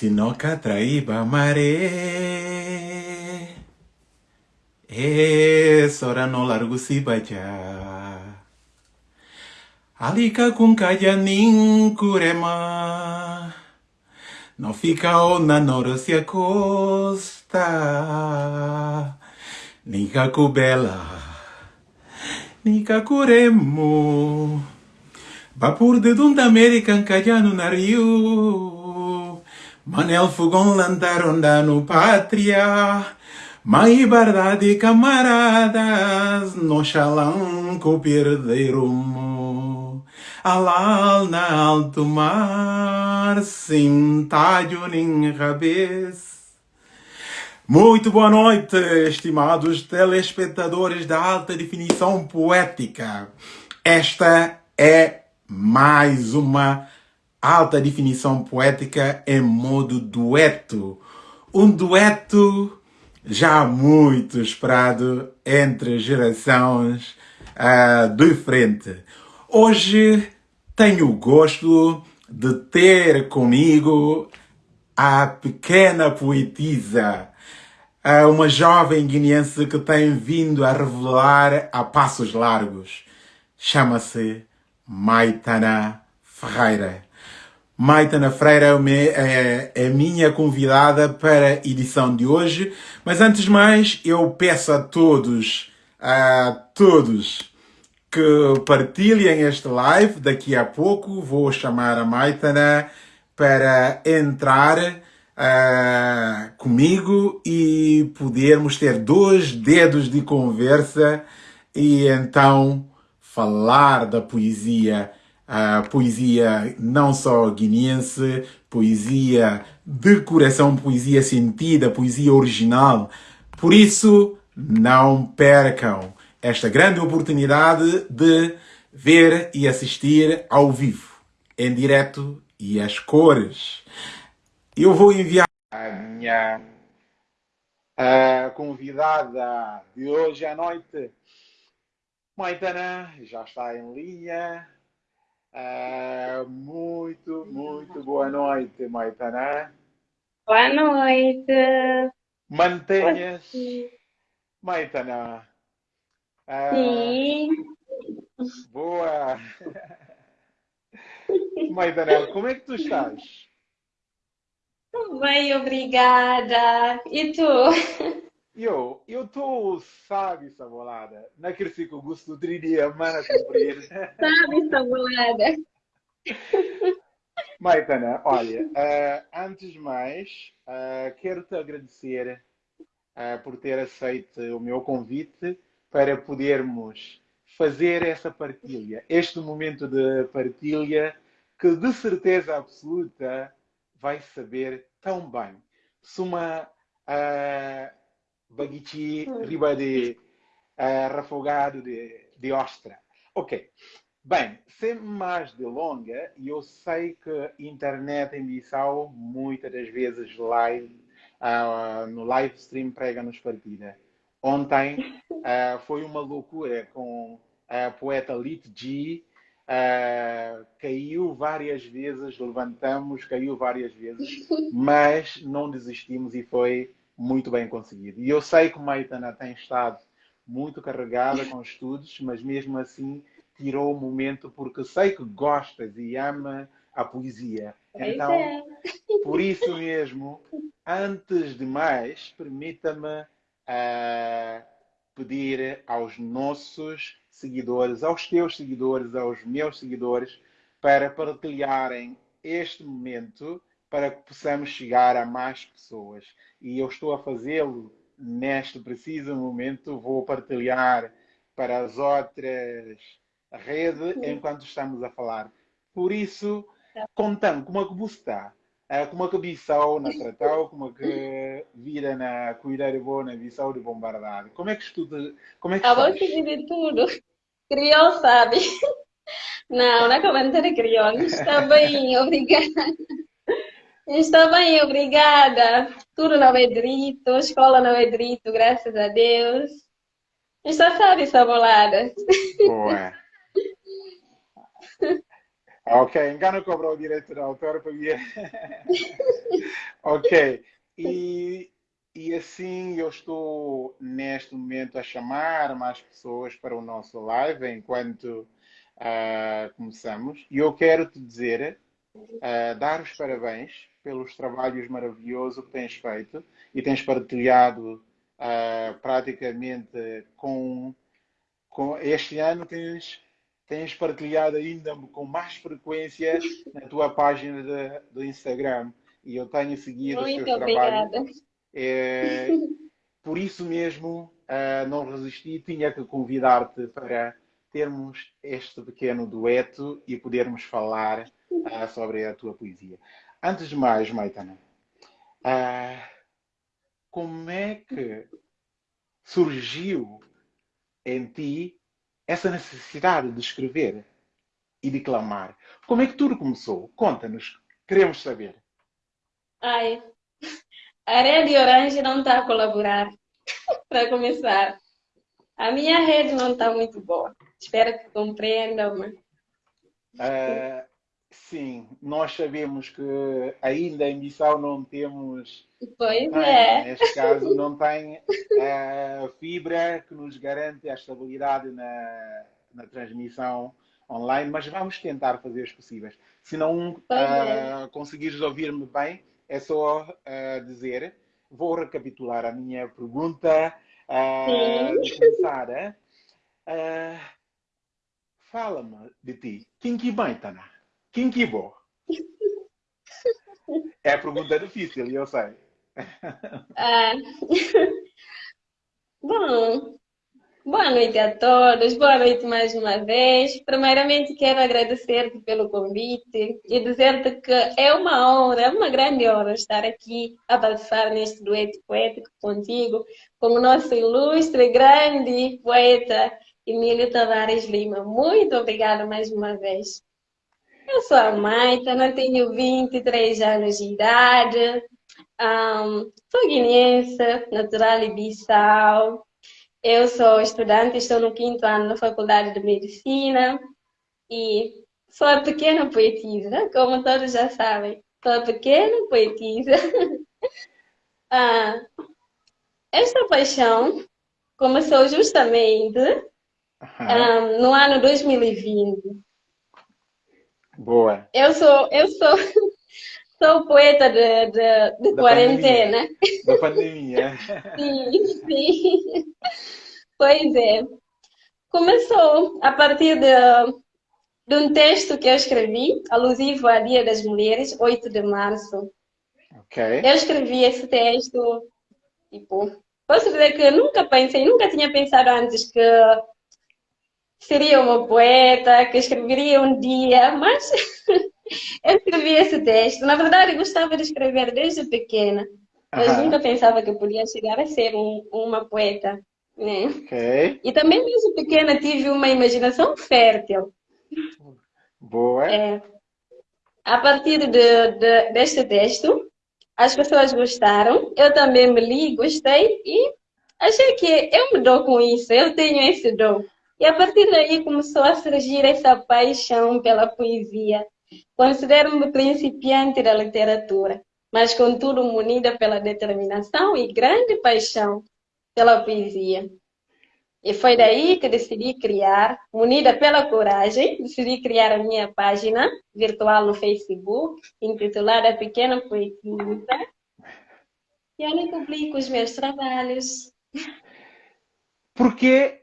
sinó Catraíba amaré. Es hora no largo si vaya. Alica con callanin curema. No fica ona noro se acosta. Nica cubela. Nica curemo. Vapor de dunda American callano na rio. Manel fogão lantaronda no pátria. Mai verdade, camaradas, no chalanco perderam Alal na alto mar, sem talho nem rabês. Muito boa noite, estimados telespectadores da alta definição poética. Esta é mais uma alta definição poética em modo dueto. Um dueto já muito esperado entre gerações uh, de frente. Hoje tenho o gosto de ter comigo a pequena poetisa, uh, uma jovem guineense que tem vindo a revelar a passos largos. Chama-se Maitana Ferreira. Maitana Freire é, é, a minha convidada para a edição de hoje. Mas antes de mais, eu peço a todos, a todos, que partilhem este live. Daqui a pouco vou chamar a Maitana para entrar uh, comigo e podermos ter dois dedos de conversa e então falar da poesia a poesia não só guineense, poesia de coração, poesia sentida, poesia original. Por isso, não percam esta grande oportunidade de ver e assistir ao vivo, em direto e às cores. Eu vou enviar a minha a convidada de hoje à noite, Maitana, já está em linha. Uh, muito, muito boa noite, Maitana. Boa noite. Mantenhas, Maitana. Uh, Sim. Boa. Maitana, como é que tu estás? Bem, obrigada. E tu? Eu, eu estou, sabe, sabolada. Não cresci com o gosto do dia, mana cumprir. Sabe, sabolada. Maitana, olha, uh, antes de mais, uh, quero-te agradecer uh, por ter aceito o meu convite para podermos fazer essa partilha, este momento de partilha que de certeza absoluta vai saber tão bem. Se uma baguete riba de uh, refogado de, de ostra. Ok. Bem, sem mais delonga, eu sei que internet em Bissau muitas das vezes live, uh, no live stream prega-nos partida. Ontem uh, foi uma loucura com a poeta Lit G. Uh, caiu várias vezes, levantamos, caiu várias vezes, mas não desistimos e foi muito bem conseguido. E eu sei que o Maitana tem estado muito carregada com estudos, mas mesmo assim tirou o momento porque sei que gostas e ama a poesia. Então, é. por isso mesmo, antes de mais, permita-me uh, pedir aos nossos seguidores, aos teus seguidores, aos meus seguidores, para partilharem este momento para que possamos chegar a mais pessoas. E eu estou a fazê-lo neste preciso momento. Vou partilhar para as outras redes enquanto estamos a falar. Por isso, contando como é que você está, como é que Bissau na Tratau, como é que vira na cuidar de boa na Bissau de Bombardado. Como é que estuda? Como é que A voz de tudo. Criou, sabe? Não, não é comentário criou. Está bem, obrigada. Está bem, obrigada. Tudo não é direito, escola não é direito, graças a Deus. Está sabe, sabolada. Boa. ok, engano cobrou o direito de autor para mim. ok. E, e assim eu estou neste momento a chamar mais pessoas para o nosso live enquanto uh, começamos. E eu quero te dizer, uh, dar os parabéns pelos trabalhos maravilhosos que tens feito e tens partilhado uh, praticamente com, com este ano tens tens partilhado ainda com mais frequência na tua página de, do Instagram e eu tenho seguido Muito os teus obrigada. trabalhos. É, por isso mesmo, uh, não resisti, tinha que convidar-te para termos este pequeno dueto e podermos falar uh, sobre a tua poesia. Antes de mais, Maitana, uh, como é que surgiu em ti essa necessidade de escrever e de clamar. Como é que tudo começou? Conta-nos, queremos saber. Ai, a rede Orange não está a colaborar, para começar. A minha rede não está muito boa. Espero que compreendam. Uh, sim, nós sabemos que ainda em Missão não temos Pois é. Neste caso, não tem a fibra que nos garante a estabilidade na, na transmissão online, mas vamos tentar fazer os possíveis. Se não uh, conseguires ouvir-me bem, é só uh, dizer. Vou recapitular a minha pergunta. Uh, de começar, uh, fala-me de ti. Quem que bem, Tana? Quem que? É a pergunta difícil, eu sei. Ah. Bom, boa noite a todos, boa noite mais uma vez. Primeiramente, quero agradecer-te pelo convite e dizer-te que é uma honra, é uma grande honra estar aqui a participar neste dueto poético contigo, com o nosso ilustre, grande poeta Emílio Tavares Lima. Muito obrigada mais uma vez. Eu sou a Maita, não tenho 23 anos de idade, um, sou guineense, natural de Bissau. Eu sou estudante, estou no quinto ano na Faculdade de Medicina e sou a pequena poetisa, como todos já sabem. Sou a pequena poetisa. ah, esta paixão começou justamente uhum. um, no ano 2020. Boa. Eu sou, eu sou Sou poeta de, de, de da quarentena. Pandemia. Da pandemia. sim, sim. Pois é. Começou a partir de, de um texto que eu escrevi, alusivo ao Dia das Mulheres, 8 de março. Okay. Eu escrevi esse texto, tipo, posso dizer que nunca pensei, nunca tinha pensado antes que seria uma poeta, que escreveria um dia, mas eu escrevi esse texto. Na verdade, gostava de escrever desde pequena, mas nunca pensava que podia chegar a ser um, uma poeta. Né? Okay. E também desde pequena tive uma imaginação fértil. Boa. É, a partir de, de, deste texto, as pessoas gostaram, eu também me li, gostei e achei que eu me dou com isso, eu tenho esse dom. E a partir daí começou a surgir essa paixão pela poesia. Considero-me principiante da literatura, mas contudo munida pela determinação e grande paixão pela poesia. E foi daí que decidi criar, munida pela coragem, decidi criar a minha página virtual no Facebook, intitulada Pequena Poetisa, e onde publico os meus trabalhos. Por que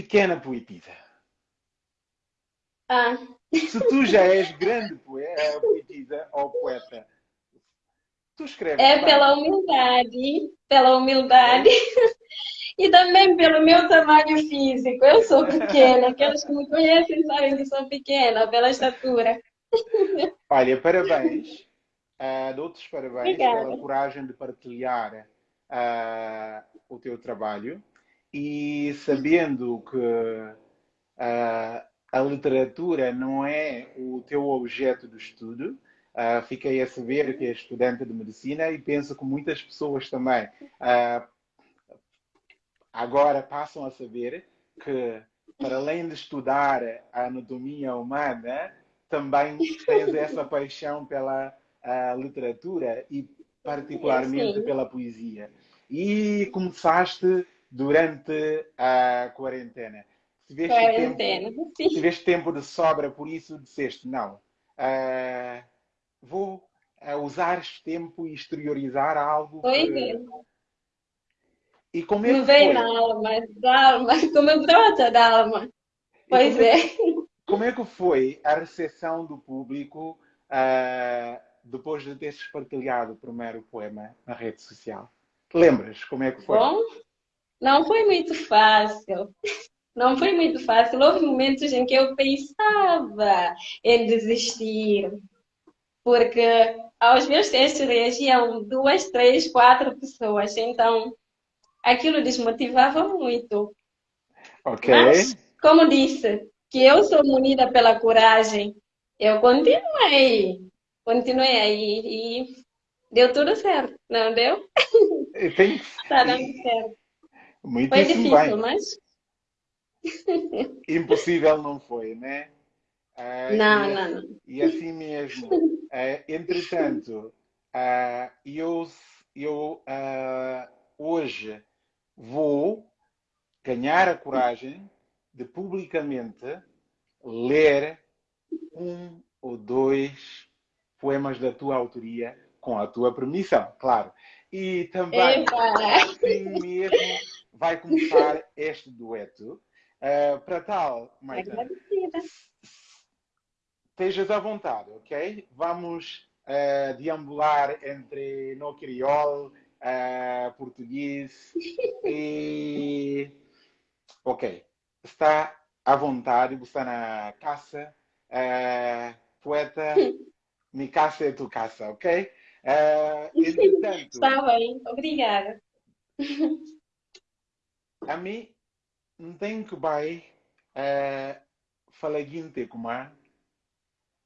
pequena poetisa. Ah. Se tu já és grande eh, poetisa ou poeta, tu escreves. É pela humildade, pela humildade. E também pelo meu tamanho físico. Eu sou pequena. Aqueles que me conhecem sabem que sou pequena, pela estatura. Olha, parabéns. Uh, dou-te parabéns Obrigada. pela coragem de partilhar uh, o teu trabalho e sabendo que uh, a literatura não é o teu objeto de estudo, uh, fiquei a saber que é estudante de medicina e penso que muitas pessoas também uh, agora passam a saber que, para além de estudar a anatomia humana, também tens essa paixão pela literatura e particularmente pela poesia. E começaste durante a quarentena. Tiveste Quarentena. tempo, Sim. tiveste tempo de sobra, por isso disseste, não, ah, vou ah, usar este tempo e exteriorizar algo Pois que... é. E como é Me que veio foi? na alma, da alma, como brota da alma. Pois como é, é. como é que foi a recepção do público ah, depois de teres partilhado o primeiro poema na rede social? Lembras como é que foi? Bom, não foi muito fácil. Não foi muito fácil. Houve momentos em que eu pensava em desistir, porque aos meus textos reagiam duas, três, quatro pessoas. Então, aquilo desmotivava muito. Ok. Mas, como disse, que eu sou munida pela coragem, eu continuei. Continuei aí e deu tudo certo, não deu? Tem... Está dando certo. Foi Muitíssimo difícil, bem. mas Impossível não foi, né? Ah, não, e, não, não. e assim mesmo. Ah, entretanto, ah, eu, eu hoje vou ganhar a coragem de publicamente ler um ou dois poemas da tua autoria com a tua permissão, claro. E também, Epa! assim mesmo, vai começar este dueto. Ah, para tal, Maitana, Agradecida. estejas à vontade, ok? Vamos ah, deambular entre no crioulo, ah, português e... Ok, está à vontade, está na caça, ah, poeta, mi caça é tu caça, ok? Ah, entretanto, Está bem, obrigada. a mim não tenho que vai uh, falar guinte como a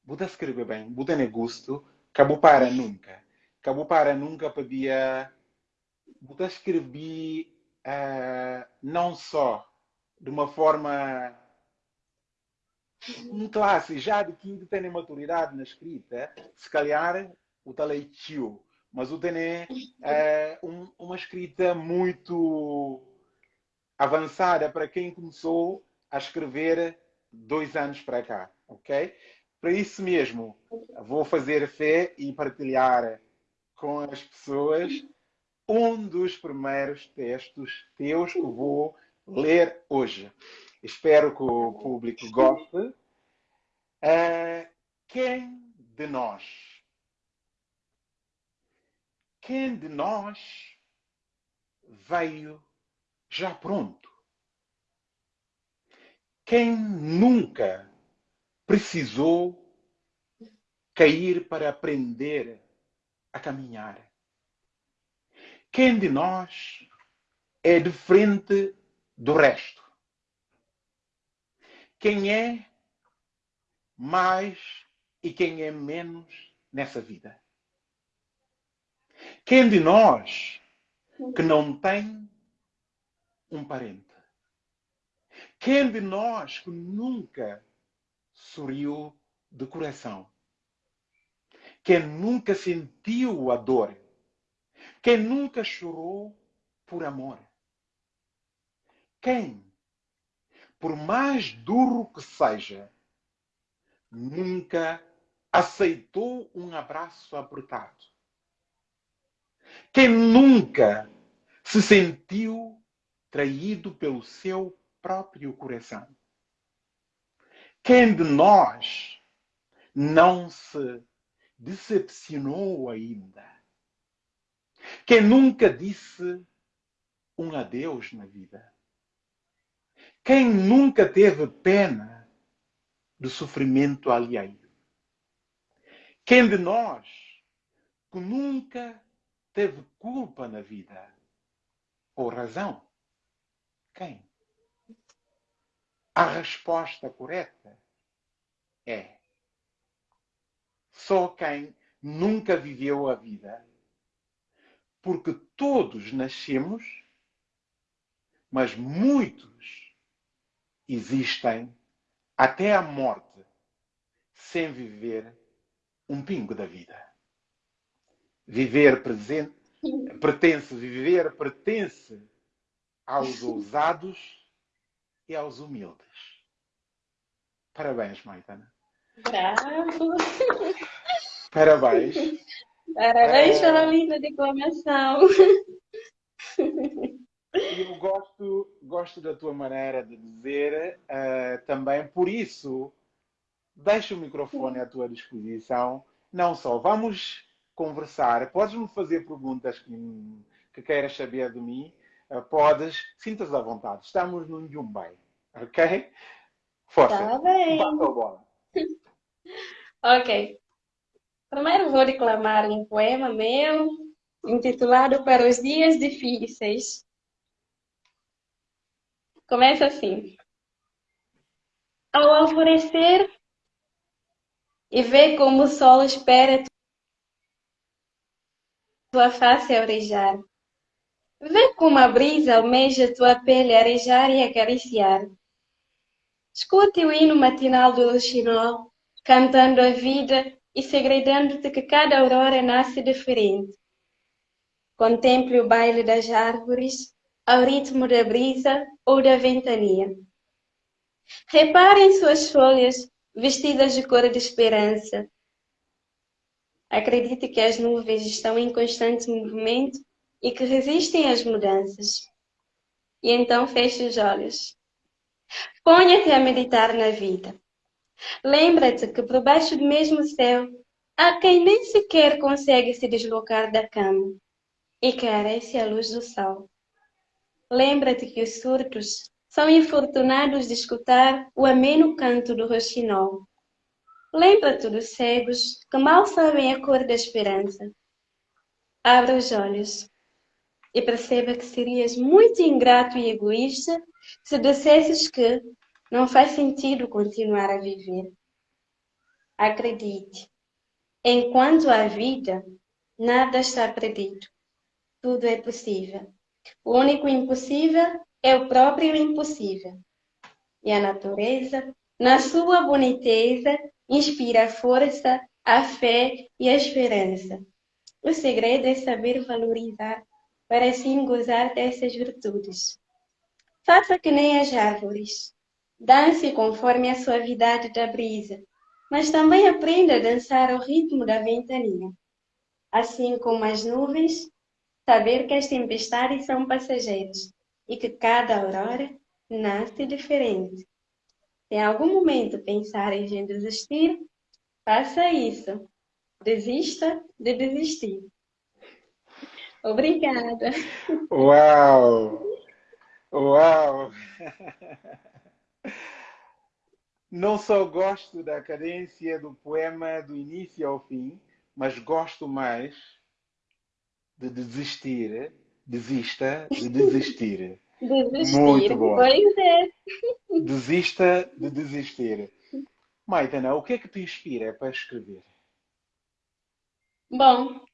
Buda escreve bem, Buda é gosto, acabou para nunca. Acabou para nunca podia Buda escrever uh, não só de uma forma um classe já de quem tem maturidade na escrita, se calhar o tal é tio, mas o tem é um, uma escrita muito avançada para quem começou a escrever dois anos para cá, ok? Para isso mesmo, vou fazer fé e partilhar com as pessoas um dos primeiros textos teus que vou ler hoje. Espero que o público goste. Uh, quem de nós, quem de nós veio já pronto? Quem nunca precisou cair para aprender a caminhar? Quem de nós é diferente do resto? Quem é mais e quem é menos nessa vida? Quem de nós que não tem um parente? Quem de nós que nunca sorriu de coração? Quem nunca sentiu a dor? Quem nunca chorou por amor? Quem, por mais duro que seja, nunca aceitou um abraço apertado? Quem nunca se sentiu traído pelo seu próprio coração? Quem de nós não se decepcionou ainda? Quem nunca disse um adeus na vida? Quem nunca teve pena do sofrimento alheio? Quem de nós que nunca teve culpa na vida ou razão? Quem? A resposta correta é só quem nunca viveu a vida. Porque todos nascemos, mas muitos existem até a morte sem viver um pingo da vida. Viver presente, pertence, viver pertence aos ousados e aos humildes. Parabéns, Maitana. Bravo! Parabéns. Parabéns é... pela linda declamação. Eu gosto, gosto da tua maneira de dizer uh, também, por isso, deixo o microfone à tua disposição. Não só, vamos conversar. Podes-me fazer perguntas que, que queiras saber de mim. Uh, podes, sintas à vontade. Estamos num Jumbai, ok? Força. Tá bem. Bata a bola. ok. Primeiro vou declamar um poema meu, intitulado Para os Dias Difíceis. Começa assim. Ao alvorecer e ver como o sol espera tua face a orejar. Vê como a brisa almeja tua pele arejar e acariciar. Escute o hino matinal do luxinol, cantando a vida e segredando-te que cada aurora nasce diferente. Contemple o baile das árvores ao ritmo da brisa ou da ventania. Repare em suas folhas vestidas de cor de esperança. Acredite que as nuvens estão em constante movimento e que resistem às mudanças. E então feche os olhos. Ponha-te a meditar na vida. Lembra-te que por baixo do mesmo céu há quem nem sequer consegue se deslocar da cama e carece a luz do sol. Lembra-te que os surtos são infortunados de escutar o ameno canto do roxinol. Lembra-te dos cegos que mal sabem a cor da esperança. Abra os olhos e perceba que serias muito ingrato e egoísta se dissesses que não faz sentido continuar a viver. Acredite, enquanto há vida, nada está perdido. Tudo é possível. O único impossível é o próprio impossível. E a natureza, na sua boniteza, inspira a força, a fé e a esperança. O segredo é saber valorizar para assim gozar dessas virtudes. Faça que nem as árvores. Dance conforme a suavidade da brisa, mas também aprenda a dançar ao ritmo da ventania. Assim como as nuvens, saber que as tempestades são passageiras e que cada aurora nasce diferente. Se em algum momento pensar em desistir, faça isso. Desista de desistir. Obrigada. Uau! Uau! Não só gosto da cadência do poema do início ao fim, mas gosto mais de desistir. Desista de desistir. Desistir. Muito bom. Pois é. Desista de desistir. Maitana, o que é que te inspira para escrever? Bom,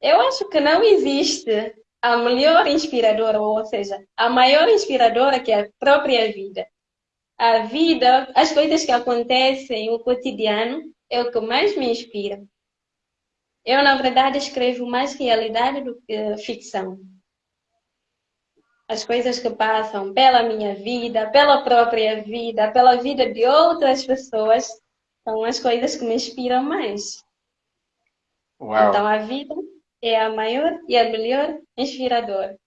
eu acho que não existe a melhor inspiradora, ou seja, a maior inspiradora que é a própria vida a vida, as coisas que acontecem, o cotidiano, é o que mais me inspira. Eu, na verdade, escrevo mais realidade do que ficção. As coisas que passam pela minha vida, pela própria vida, pela vida de outras pessoas, são as coisas que me inspiram mais. Uau. Então, a vida é a maior e a melhor inspiradora.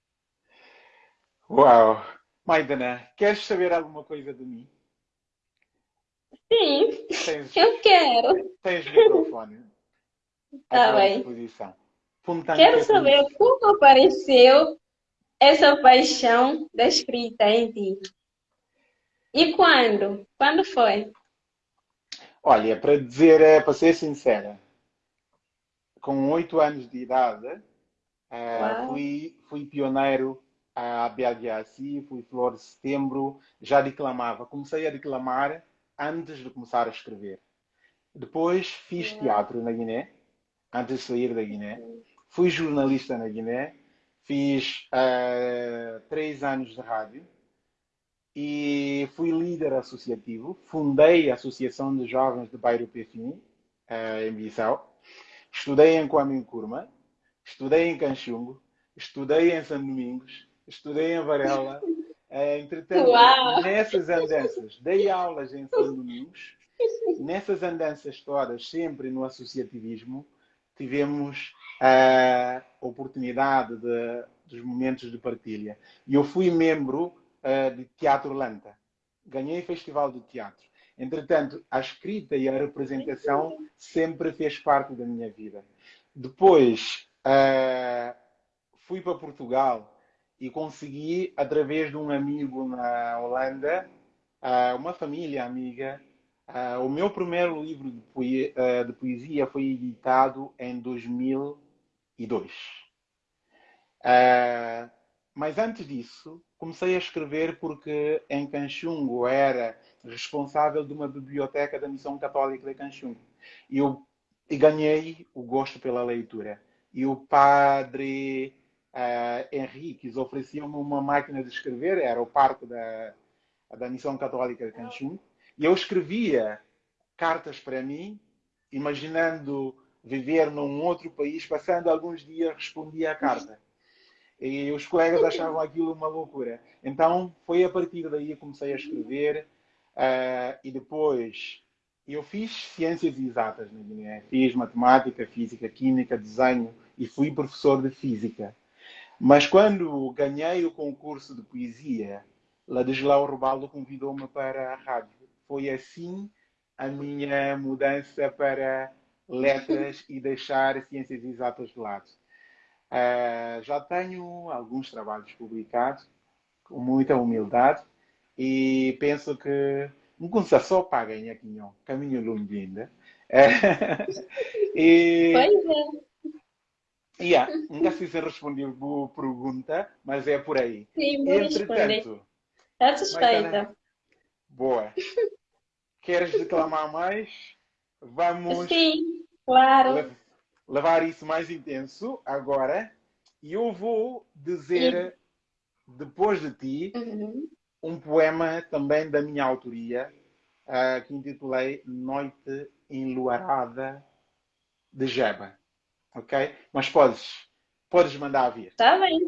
Uau! Maidana, queres saber alguma coisa de mim? Sim, Tens, eu quero. tens microfone Tá tua bem. Quero que- saber como apareceu essa paixão da escrita em ti. E quando? Quando foi? Olha, para dizer, eh, para ser sincera, com oito anos de idade, eh, Uau. fui, fui pioneiro a Biagiassi, fui flor de setembro, já declamava. Comecei a declamar antes de começar a escrever. Depois fiz teatro na Guiné, antes de sair da Guiné. Fui jornalista na Guiné, fiz eh, três anos de rádio e fui líder associativo. Fundei a Associação de Jovens de Bairro Pefini, eh, em Bissau. Estudei em Kwame Nkrumah estudei em Canchungo, estudei em São Domingos, estudei em Varela. Uh, entretanto, Uau. nessas andanças, dei aulas em São Domingos. Nessas andanças todas, sempre no associativismo, tivemos a oportunidade de, dos momentos de partilha. E eu fui membro uh, de Teatro Lanta. Ganhei Festival de Teatro. Entretanto, a escrita e a representação sempre fez parte da minha vida. Depois, uh, fui para Portugal e consegui, através de um amigo na Holanda, uh, uma família amiga, uh, o meu primeiro livro de, poesia, de poesia foi editado em 2002. mas antes disso, comecei a escrever porque em Canchungo era responsável de uma biblioteca da Missão Católica de Canchungo. E eu e ganhei o gosto pela leitura. E o padre uh, Henriques oferecia-me uma máquina de escrever, era o parque da, da Missão Católica de Canchungo, e eu escrevia cartas para mim, imaginando viver num outro país, passando alguns dias respondia a carta. E os colegas achavam aquilo uma loucura. Então foi a partir daí que comecei a escrever uh, e depois eu fiz ciências exatas na Guiné. Fiz matemática, física, química, desenho e fui professor de física. Mas quando ganhei o concurso de poesia, Ladislau Robaldo convidou-me para a rádio. Foi assim a minha mudança para letras e deixar ciências exatas de lado. Uh, já tenho alguns trabalhos publicados, com muita humildade, e penso que Ngunsa só paga em aqui, caminho longe ainda. e, pois é. Yeah, nunca sei se respondi a pergunta, mas é por aí. Sim, vou Entretanto, Está suspeita. Boa. Queres declamar mais? Vamos Sim, claro. levar isso mais intenso agora. E eu vou dizer, Sim. depois de ti, uhum um poema também da minha autoria, uh, que intitulei Noite Enluarada de Jeba. Ok? Mas podes, podes mandar vir. Está bem.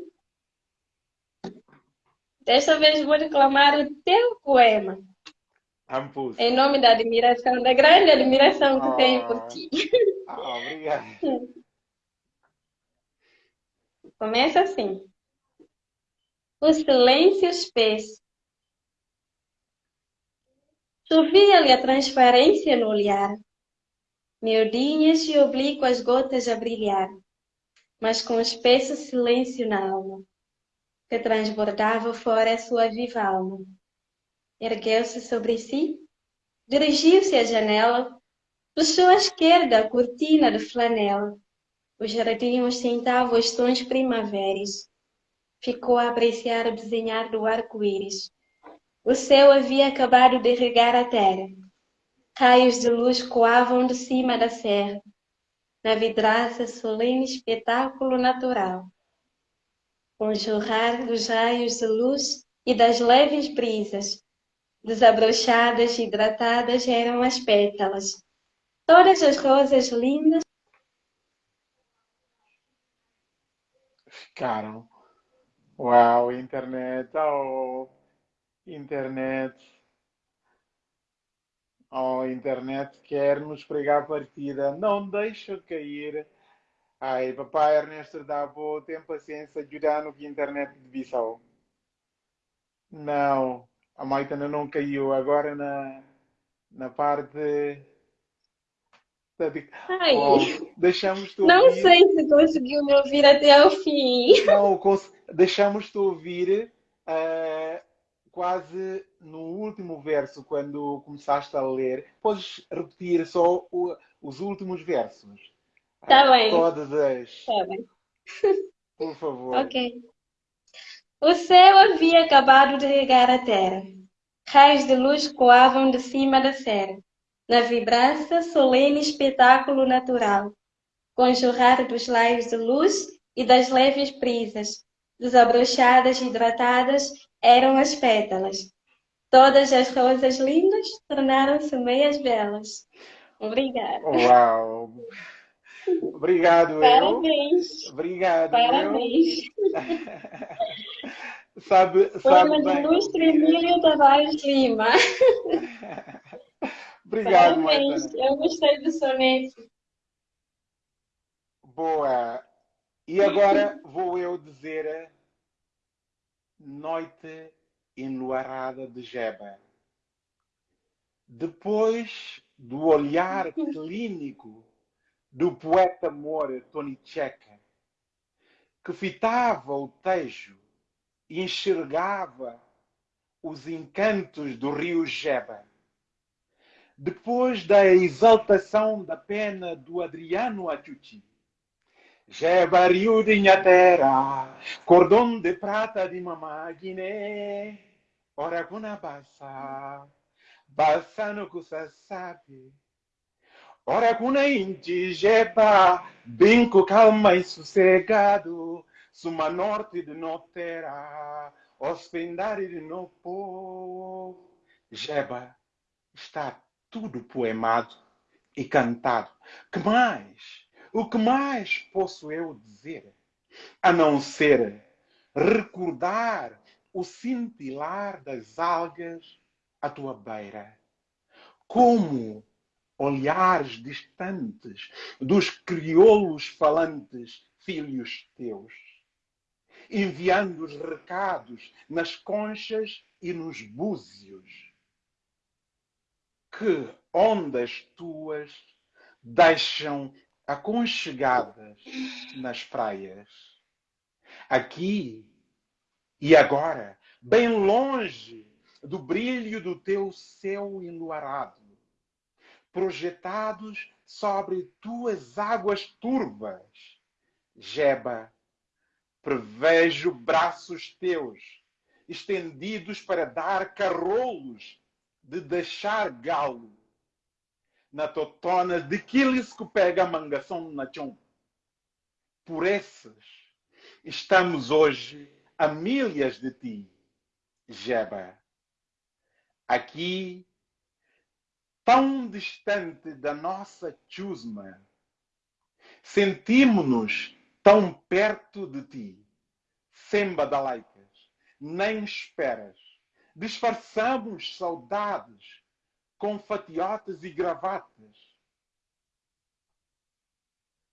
Desta vez vou reclamar o teu poema. Ampus. Em nome da admiração, da grande admiração que oh. tenho por ti. Ah, obrigado. Começa assim. O silêncio espesso Chovia-lhe a transparência no olhar, miudinhas e oblíquas gotas a brilhar, mas com espesso silêncio na alma, que transbordava fora a sua viva alma. Ergueu-se sobre si, dirigiu-se à janela, puxou à esquerda a cortina de flanela. O jardim ostentava os tons primaveris. Ficou a apreciar o desenhar do arco-íris o céu havia acabado de regar a terra. Raios de luz coavam de cima da serra, na vidraça solene espetáculo natural. Com o jorrar dos raios de luz e das leves brisas, desabrochadas e hidratadas eram as pétalas. Todas as rosas lindas ficaram. Uau, internet, oh internet. Oh, internet quer nos pregar partida. Não deixa cair. Ai, papai Ernesto dá boa, tem paciência no que internet de Bissau. Não, a Maitana não caiu. Agora na, na parte. Ai, oh, deixamos Não ouvir. sei se conseguiu me ouvir até ao fim. Não, deixamos-te ouvir. Uh, quase no último verso, quando começaste a ler, podes repetir só o, os últimos versos? Está ah, bem. Todas as. Está bem. Por favor. ok. O céu havia acabado de regar a terra. Raios de luz coavam de cima da serra, na vibraça solene espetáculo natural, com jorrar dos laios de luz e das leves brisas, desabrochadas e hidratadas eram as pétalas. Todas as rosas lindas tornaram-se meias belas. Obrigada. Uau! Obrigado, Parabéns. eu. Obrigado, Parabéns. eu. sabe, sabe Poema de bem. Ilustre Emílio Tavares Lima. Obrigado, Parabéns. Maitana. Eu gostei do soneto. Boa. E agora vou eu dizer Noite enluarada de Jeba. Depois do olhar clínico do poeta amor Tony Checa, que fitava o tejo e enxergava os encantos do rio Jeba. Depois da exaltação da pena do Adriano Achuchi, Jeba rio de Inhatera, cordão de prata de mamá Guiné, ora kuna basa, no sabe. Ora kuna inti Jeba, binco calma e sossegado, suma norte de notera, hospedare de no povo. Jeba, está tudo poemado e cantado. Que mais? O que mais posso eu dizer? A não ser recordar o cintilar das algas à tua beira. Como olhares distantes dos crioulos falantes, filhos teus, enviando os recados nas conchas e nos búzios. Que ondas tuas deixam aconchegadas nas praias. Aqui e agora, bem longe do brilho do teu céu enluarado, projetados sobre tuas águas turbas, Jeba, prevejo braços teus estendidos para dar carrolos de deixar galo na totona de que pega a mangação na chão. Por esses estamos hoje a milhas de ti, Jeba. Aqui, tão distante da nossa chusma, sentimos-nos tão perto de ti, sem badalaicas, nem esperas. Disfarçamos saudades com fatiotas e gravatas.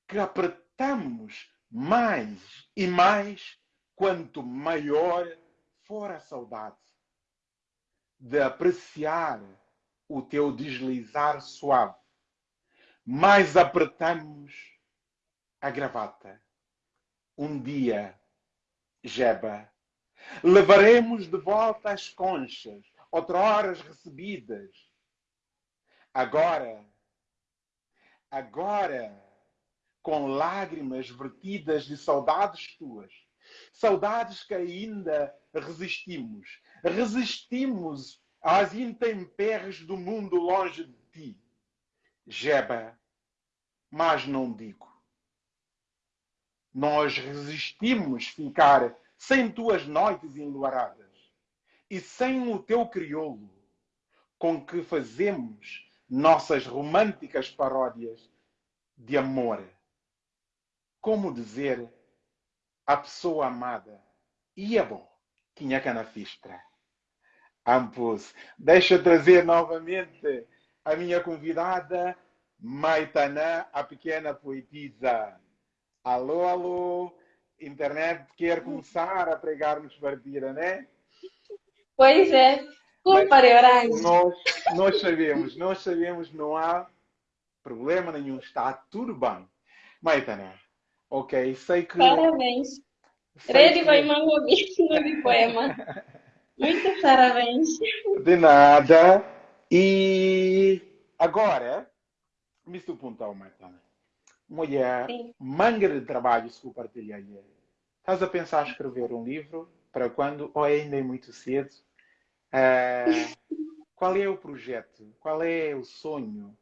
Que apertamos mais e mais quanto maior for a saudade de apreciar o teu deslizar suave. Mais apertamos a gravata. Um dia, Jeba, levaremos de volta as conchas, outroras recebidas. Agora, agora, com lágrimas vertidas de saudades tuas, saudades que ainda resistimos, resistimos às intempéries do mundo longe de ti. Jeba, mas não digo. Nós resistimos ficar sem tuas noites enluaradas e sem o teu crioulo, com que fazemos nossas românticas paródias de amor. Como dizer a pessoa amada, ia bom, tinha canafistra. Ampus, deixa eu trazer novamente a minha convidada, Maitana, a pequena poetisa. Alô, alô, internet quer começar a pregar-nos partida, né? Pois é. Culpa de horário. Nós, nós sabemos, nós sabemos, não há problema nenhum, está tudo bem. Maitana, ok, sei que. Parabéns. Rede vai ouvir no poema. Muito parabéns. De nada. E agora, me perguntar, Maitana. Mulher, Sim. manga de trabalho se compartilha aí. Estás a pensar em escrever um livro? Para quando? Ou ainda é muito cedo? Ah, qual é o projeto? Qual é o sonho?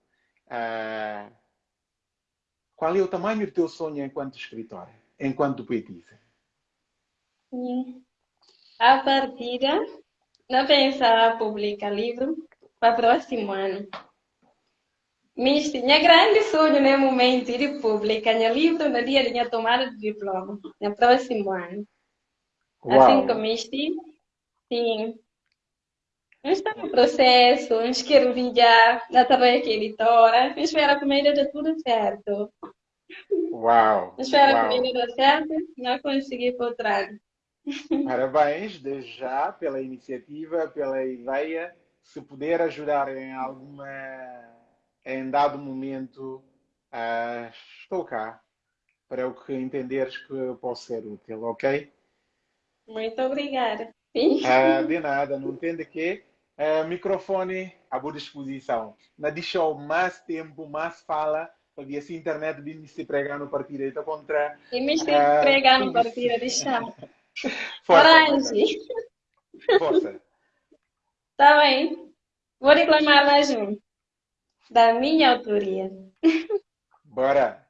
Ah, qual é o tamanho do teu sonho enquanto escritora? Enquanto poetisa? A partida, não pensava publicar livro para o próximo ano. Misty, minha grande sonho no momento ir publicar meu livro no dia de minha tomada de diploma, no próximo ano. Uau. Assim como Misty, sim. Está no processo, uns quero já na trabalho que editora, espero que me dê tudo certo. Uau! Espero Uau. que me dê certo, não consegui por trás. Parabéns, desde já, pela iniciativa, pela ideia. Se puder ajudar em alguma, em dado momento, ah, estou cá para o que entenderes que posso ser útil, ok? Muito obrigada. Ah, de nada, não entende que ah, microfone à boa disposição. Não deixou mais tempo, mais fala, porque assim a internet vem se pregar no partido então contra. E me estive Ah, pregando sim. partida de chá. Força, Orange. força. Tá bem. Vou reclamar mais um. Da minha autoria. Bora.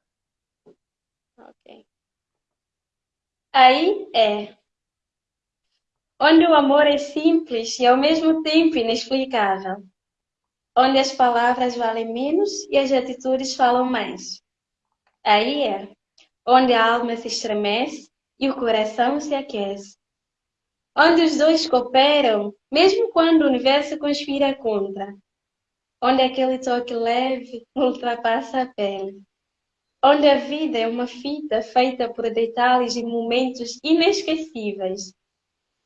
Ok. Aí é. Onde o amor é simples e ao mesmo tempo inexplicável. Onde as palavras valem menos e as atitudes falam mais. Aí é. Onde a alma se estremece e o coração se aquece. Onde os dois cooperam, mesmo quando o universo conspira contra. Onde aquele toque leve ultrapassa a pele onde a vida é uma fita feita por detalhes e momentos inesquecíveis.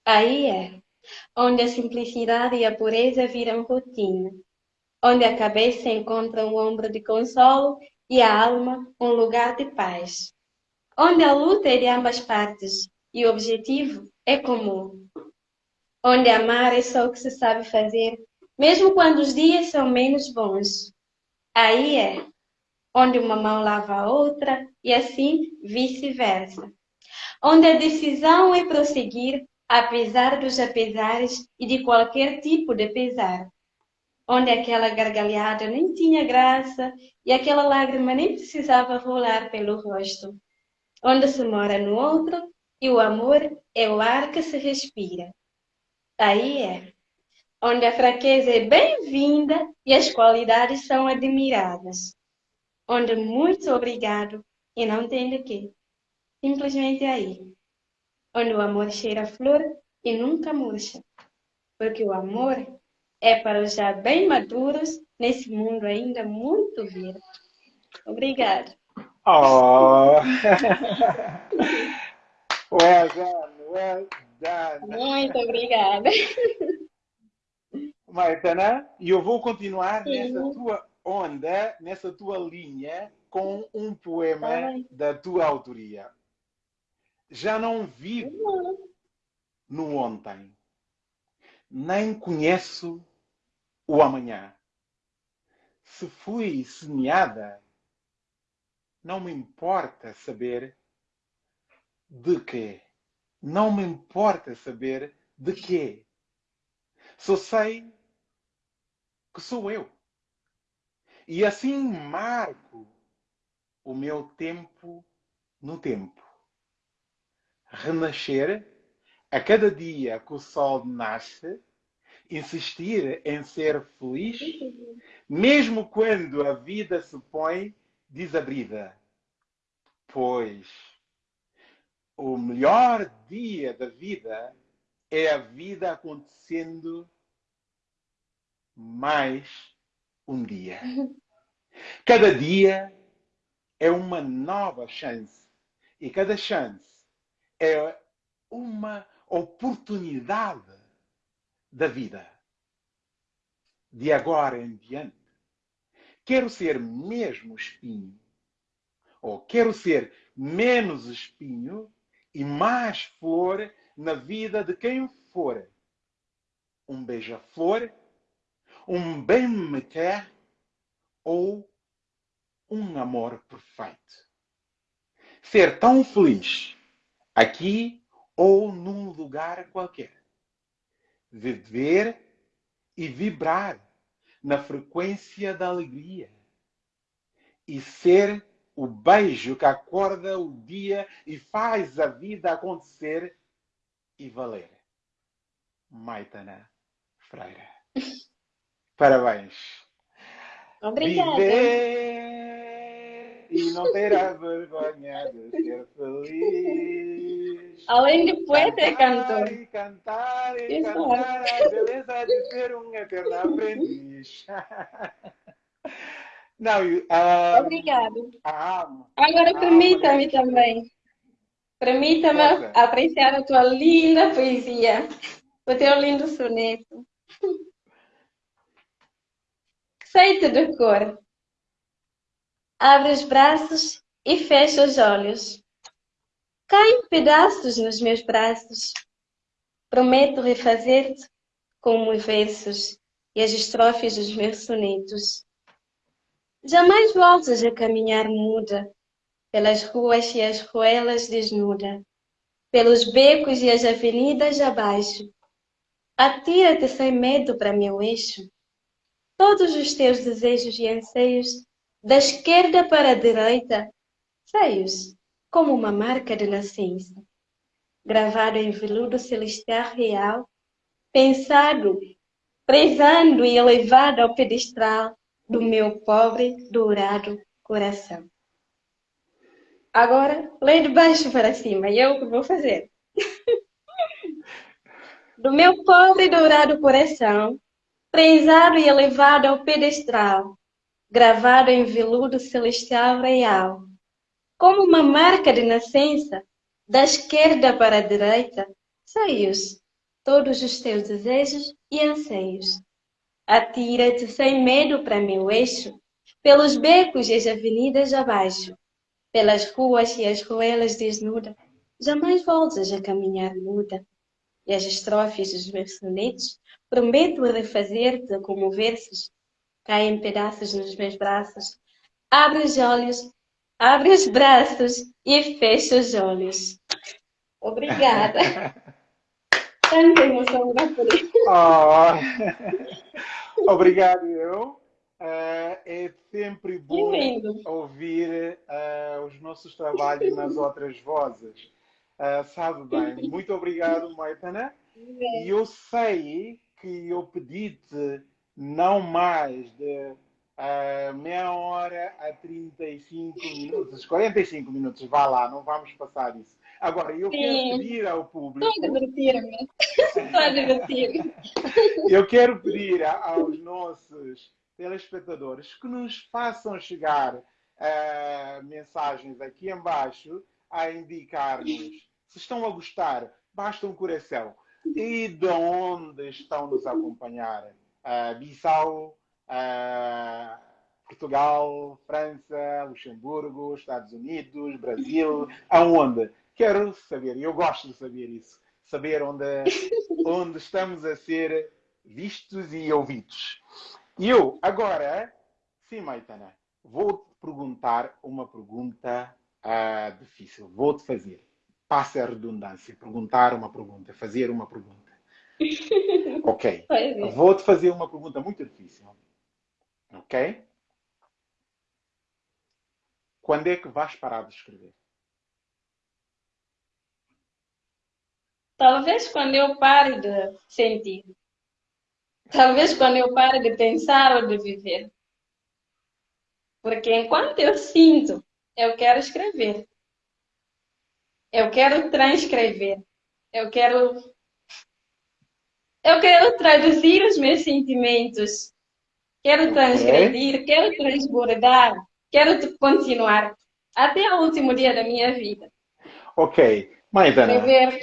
Aí é onde a simplicidade e a pureza viram rotina, onde a cabeça encontra um ombro de consolo e a alma um lugar de paz, onde a luta é de ambas partes e o objetivo é comum, onde amar é só o que se sabe fazer, mesmo quando os dias são menos bons. Aí é onde uma mão lava a outra e assim vice-versa. Onde a decisão é prosseguir apesar dos apesares e de qualquer tipo de pesar. Onde aquela gargalhada nem tinha graça e aquela lágrima nem precisava rolar pelo rosto. Onde se mora no outro e o amor é o ar que se respira. Aí é onde a fraqueza é bem-vinda e as qualidades são admiradas onde muito obrigado e não tem de quê. Simplesmente aí. Onde o amor cheira a flor e nunca murcha. Porque o amor é para os já bem maduros nesse mundo ainda muito verde. Obrigada. Oh! well done, well done. Muito obrigada. Maitana, e eu vou continuar Sim. nessa tua onda, nessa tua linha, com um poema Ai. da tua autoria. Já não vivo no ontem, nem conheço o amanhã. Se fui semeada, não me importa saber de quê. Não me importa saber de quê. Só sei que sou eu. E assim marco o meu tempo no tempo. Renascer a cada dia que o sol nasce, insistir em ser feliz, mesmo quando a vida se põe desabrida. Pois o melhor dia da vida é a vida acontecendo mais um dia. Cada dia é uma nova chance e cada chance é uma oportunidade da vida. De agora em diante, quero ser mesmo espinho, ou quero ser menos espinho e mais flor na vida de quem for. Um beija-flor, um bem-me-quer ou um amor perfeito. Ser tão feliz aqui ou num lugar qualquer. Viver e vibrar na frequência da alegria. E ser o beijo que acorda o dia e faz a vida acontecer e valer. Maitana Freira. Parabéns. Obrigada. Viver e não ter a vergonha de ser feliz. Além de poeta, é Cantar cantor. e cantar e Isso. cantar a beleza de ser um eterno aprendiz. Não, eu, ah, Obrigada. amo. Agora permita-me mulher. também. Permita-me apreciar a tua linda poesia, o teu lindo soneto. Sei-te de cor. Abre os braços e fecha os olhos. Caem pedaços nos meus braços. Prometo refazer-te como os versos e as estrofes dos meus sonetos. Jamais voltes a caminhar muda pelas ruas e as ruelas desnuda, pelos becos e as avenidas abaixo. Atira-te sem medo para meu eixo. Todos os teus desejos e anseios, da esquerda para a direita, feios, como uma marca de nascença, gravado em veludo celestial real, pensado, prezando e elevado ao pedestral do meu pobre, dourado coração. Agora, lê de baixo para cima, e eu que vou fazer. Do meu pobre dourado coração, prezado e elevado ao pedestral, gravado em veludo celestial real, como uma marca de nascença, da esquerda para a direita, saios todos os teus desejos e anseios. Atira-te sem medo para meu eixo, pelos becos e as avenidas abaixo, pelas ruas e as ruelas desnuda, jamais voltes a caminhar muda. E as estrofes dos meus sonetos, prometo refazer-te como versos, caem pedaços nos meus braços. Abre os olhos, abre os braços e fecha os olhos. Obrigada. Tanta emoção por isso. Oh. Obrigado, eu. Ah, é sempre bom ouvir ah, os nossos trabalhos nas outras vozes. Ah, sabe bem, muito obrigado, Maitana. E eu sei que eu pedi-te não mais de ah, meia hora a 35 minutos, 45 minutos, vá lá, não vamos passar isso. Agora, eu Sim. quero pedir ao público. Estou a divertir-me. Estou a divertir-me. Eu quero pedir aos nossos telespectadores que nos façam chegar eh, mensagens aqui embaixo a indicar-nos se estão a gostar, basta um coração. E de onde estão nos a acompanhar? Eh, Bissau, eh, Portugal, França, Luxemburgo, Estados Unidos, Brasil, aonde? Quero saber, eu gosto de saber isso, saber onde, onde estamos a ser vistos e ouvidos. E eu, agora, sim, Maitana, vou-te perguntar uma pergunta ah, difícil. Vou-te fazer. Passa a redundância. Perguntar uma pergunta, fazer uma pergunta. Ok. Vou-te fazer uma pergunta muito difícil. Ok? Quando é que vais parar de escrever? Talvez quando eu pare de sentir. Talvez quando eu pare de pensar ou de viver. Porque enquanto eu sinto, eu quero escrever. Eu quero transcrever. Eu quero. Eu quero traduzir os meus sentimentos. Quero transgredir, quero transbordar, quero continuar até o último dia da minha vida. Ok. Maitana, Viver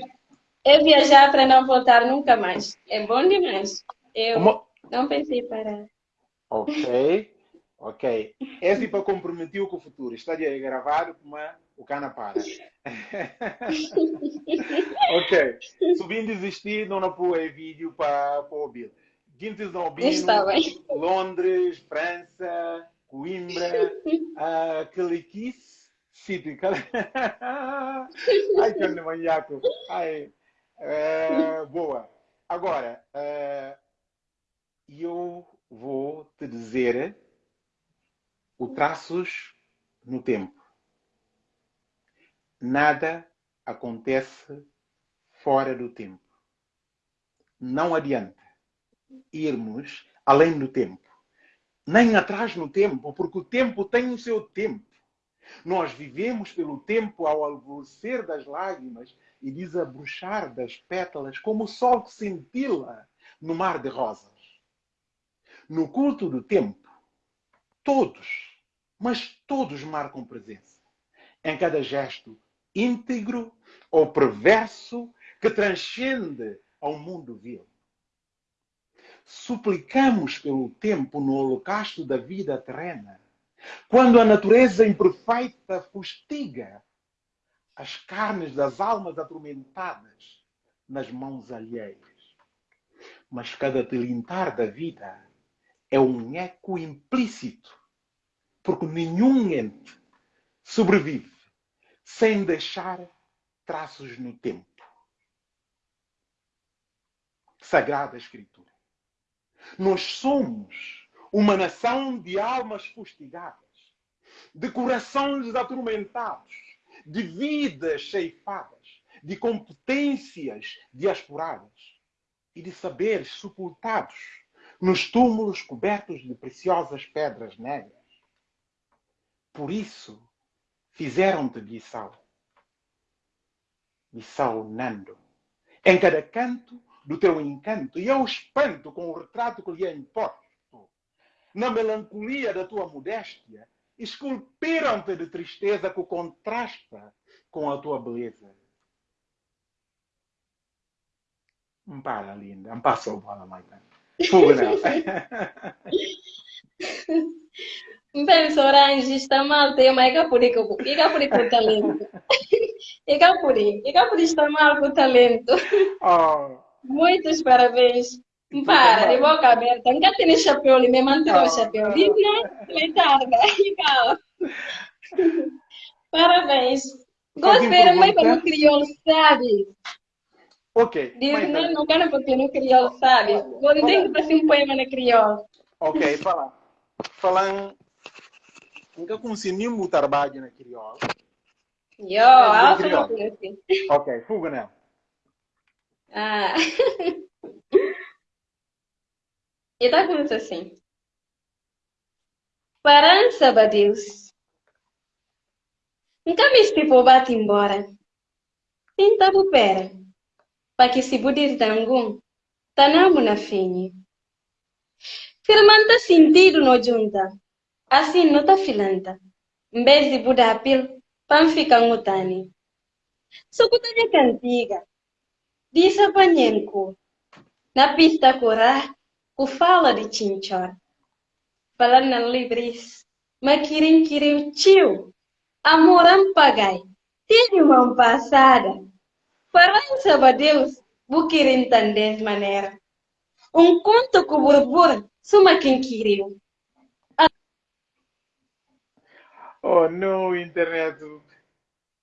é viajar para não voltar nunca mais. É bom demais. Eu uma... não pensei parar. Ok. Ok. É tipo comprometido com o futuro. Está aí gravado como o cana para. ok. Subindo desistir, não não pôr vídeo para ouvir. Guintes não Está bem. Londres, França, Coimbra, uh, Caliquice, City. Ai, que manhaco. Ai. Uh, boa. Agora, uh, eu vou te dizer o traços no tempo. Nada acontece fora do tempo. Não adianta irmos além do tempo. nem atrás no tempo, porque o tempo tem o seu tempo. Nós vivemos pelo tempo ao alvorecer das lágrimas e desabrochar das pétalas, como o sol que cintila no mar de rosas. No culto do tempo, todos, mas todos marcam presença. Em cada gesto íntegro ou perverso que transcende ao mundo vil. Suplicamos pelo tempo no holocausto da vida terrena, quando a natureza imperfeita fustiga as carnes das almas atormentadas nas mãos alheias. Mas cada tilintar da vida é um eco implícito, porque nenhum ente sobrevive sem deixar traços no tempo. Sagrada Escritura. Nós somos uma nação de almas fustigadas, de corações atormentados, de vidas ceifadas, de competências diasporadas e de saberes sepultados nos túmulos cobertos de preciosas pedras negras. Por isso, fizeram-te Bissau. Bissau Nando. Em cada canto do teu encanto, e eu espanto com o retrato que lhe é imposto. Na melancolia da tua modéstia, esculpiram-te de tristeza que contrasta com a tua beleza. Para, linda. Me passou bola, Maitana. Fuga, não. Mpenzi Orange está mal tema ikapuri ikapuri com talento. Ikapuri, ikapuri está mal com talento. Oh, Muitos parabéns. Para, de boca aberta. Nunca tem chapéu ali, me mantém o chapéu. Diz? Letarga. Igual. Parabéns. Gostei muito como crioulo, sabe? ok. Diz, não, não quero porque no crioulo, sabe? Vou dizer que fazer um poema no crioulo. Ok, fala. Falando. Nunca consegui o trabalho na crioula. Yo, alto no assim. Ok, fuga, não. Ah. E tá começando assim. Parança, Deus. Nunca me estipo bate embora. Tenta bupera. Pa que se budir tangum. Tanamu na fini. Firmanta sentido no junta. Assim não tá filanta. Mbezi buda apil. Panfica ngutani. Sukutanya cantiga. Disa panyenku. Na pista corá, ku fala de chinchor. Falando na libris, makirin kirim tio. Amoram pagai. Tive uma passada. Farança ba Deus, bukirin tandes maneira. Um conto ku burbur, suma quem queriu. Oh, no, internet.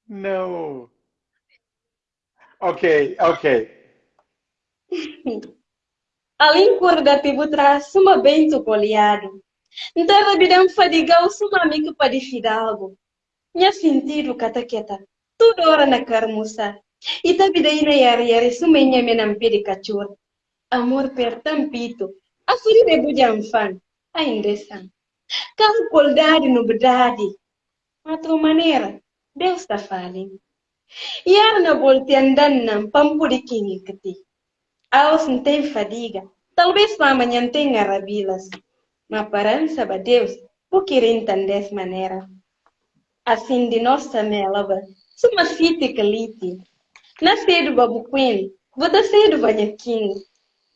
No. Ok, ok. Além tibu traz suma bento poliado. Então rabidão fadigau suma amigo para de fidalgo. Minha sentido cataqueta. Tudo hora na carmuça. E tabidei na yari yari suma inha menampi de cachorro. Amor per tampito. A furi de bujamfan. Ainda são. Carro coldade no bedade. Outra maneira. Deus está falando. Yar na volte andando nam pampuri kingi kati. Aos não tem fadiga. Talvez para amanhã tenha rabilas. Mas parança ba Deus, porque entender maneira. Assim de nossa melaba, suma. Na cedo babuquim, vou dar cedo banhaquim.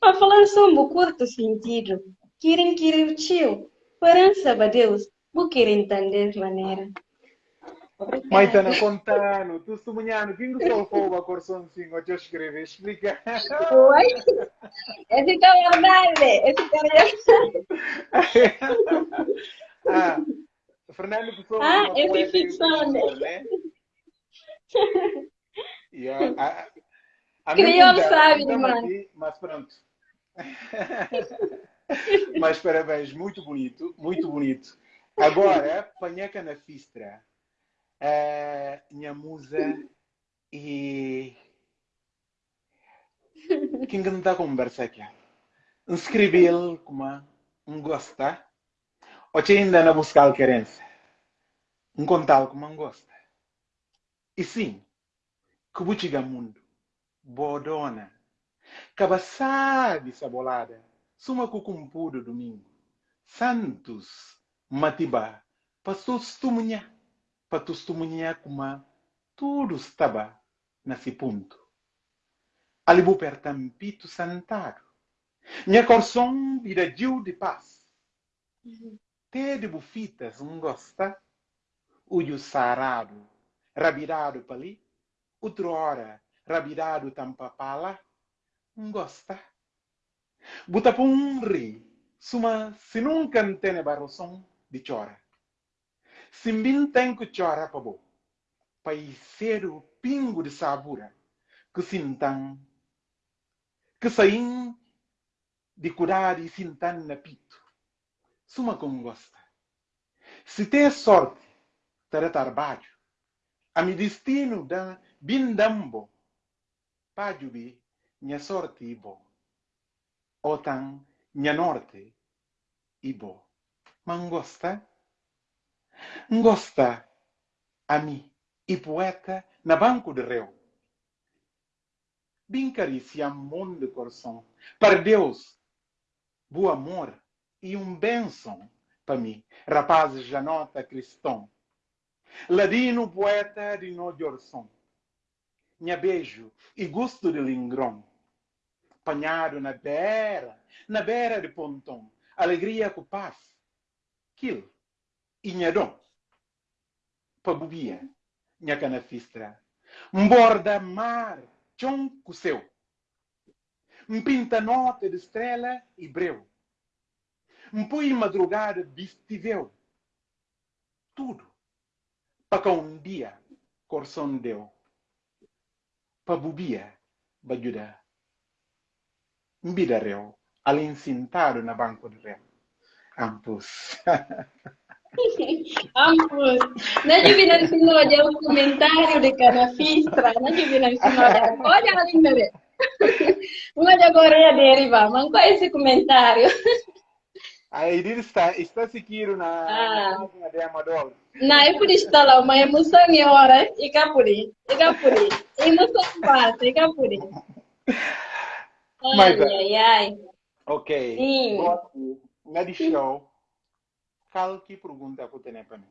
Mas falando só um curto sentido. Querer o tio. Parança ba Deus, porque entender maneira. Maitana, contando, tu sumunhando, quem que soltou a corção assim, o que eu escrevi? Explica. Oi? Esse é verdade. Esse é verdade. ah, Fernando Pessoa. Ah, uma é ficção, né? a, a, minha sabe aqui, Mas pronto. mas parabéns, muito bonito, muito bonito. Agora, Panhaca na Fistra, eh, minha musa e. Que não está a conversar aqui? Escrevi-lhe como um gostar. Oche ainda na buscar querência. Um contal como não gosta. E sim, que butiga mundo. Bodona. Cabaçade sabolada. Suma cucumpudo domingo. Santos. Matiba. Pastos tumunya. Patus tumunya kuma. Tudo estava nesse ponto. Alibu pertampito santado. Minha coração vira de paz. Te de bufitas um gosta. Uio sarado, rabirado pali. Outro hora, rabirado tampapala. Um gosta. Buta punri. Suma se nunca tene barroção de chora. Simbin tem que chora pa bo. Pai cedo pingo de sabura. Que sintang. Que saim de curar e sintan na pito. Suma como gosta. Se tem sorte, terá trabalho. A mi destino da bindambo. Pajubi, minha sorte ibo. Otan, minha norte ibo. Mas gosta? Gosta a mim e poeta na banco de reu. Carícia amor de coração. Para Deus, bom amor e um benção para mim, rapazes janota cristão. Ladino poeta de Nojorson. Minha beijo e gosto de lingrão. Panhado na beira, na beira de pontão. Alegria com paz. Quil. E minha dom. Pa bubia. Minha canafistra. Mborda mar. Chon com seu. Mpinta nota de estrela e breu. Mpui madrugada vestiveu. Tudo. Para que um dia coração deu. Para bubia, bajuda. Mbida reu. Além sentado na banco de reu. Ampus. Ampun. Nanti bilang sino aja un comentario de canafistra. Nanti bilang sino aja. Oh jangan ingat deh. Uma de Coreia deriva. Mas qual é esse comentário? A Edith está, está seguindo na Ah. na página de Amador. Não, eu podia estar lá, uma emoção é hora. E capuri. E capuri. Emoção passa. E capuri. Ai, Mas, ai, ai. Ok. Sim. Gosto. Na de show, qualquer pergunta que tem para mim.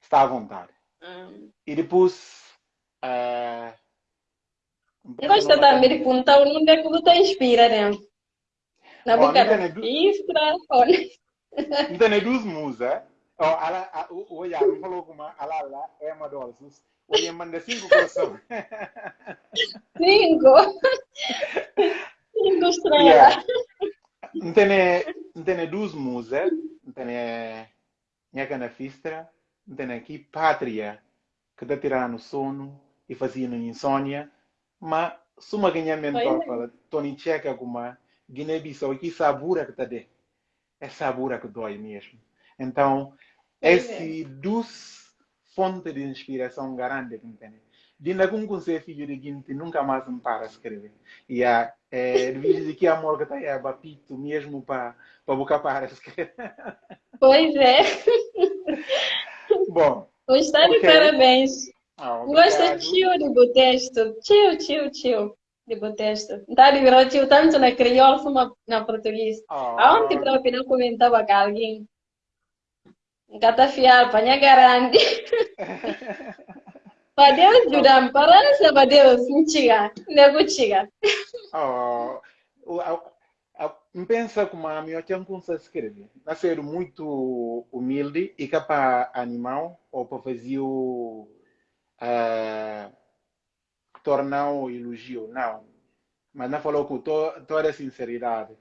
Está à vontade. Hum. E depois. Uh, Gosta também de contar o nome que você inspira, né? Na boca não da tem du- fistra. olha. Então, é duas músicas. Oh, ela, a- o o Iago falou como a Lala é Amador. Olha, manda cinco corações. Cinco. Cinco estrelas. Yeah. Tem, tem duas músicas. Tem minha canafistra. Tem aqui Pátria, que está tirando sono e fazendo insônia. Mas, suma ganha mentor Pois é. fala, Tony Checa como Guiné-Bissau, aqui sabura que está de. É sabura que dói mesmo. Então, esse dos fontes de inspiração grande que tem. Dinda com você filho de Guinte nunca mais me para escrever. E a é, de que amor que está aí, bapito mesmo para para boca para. Pois é. Bom, Está de Ok. parabéns. ah, Gosta tio de botesto. Tio, tio, tio de botesto. Tá de virar tio tanto na crioulo como na português. Ah, Aonde para opinar comentava com alguém? Kata fiar, panha garante. Para Deus judam, para para Deus, mentira. Nego chega. ah, o- a- a- pensa como a minha tia sabe escrever. Nascer muito humilde e capaz animal ou para fazer o ah, tornar o elogio, não. Mas não falou com to, toda a sinceridade.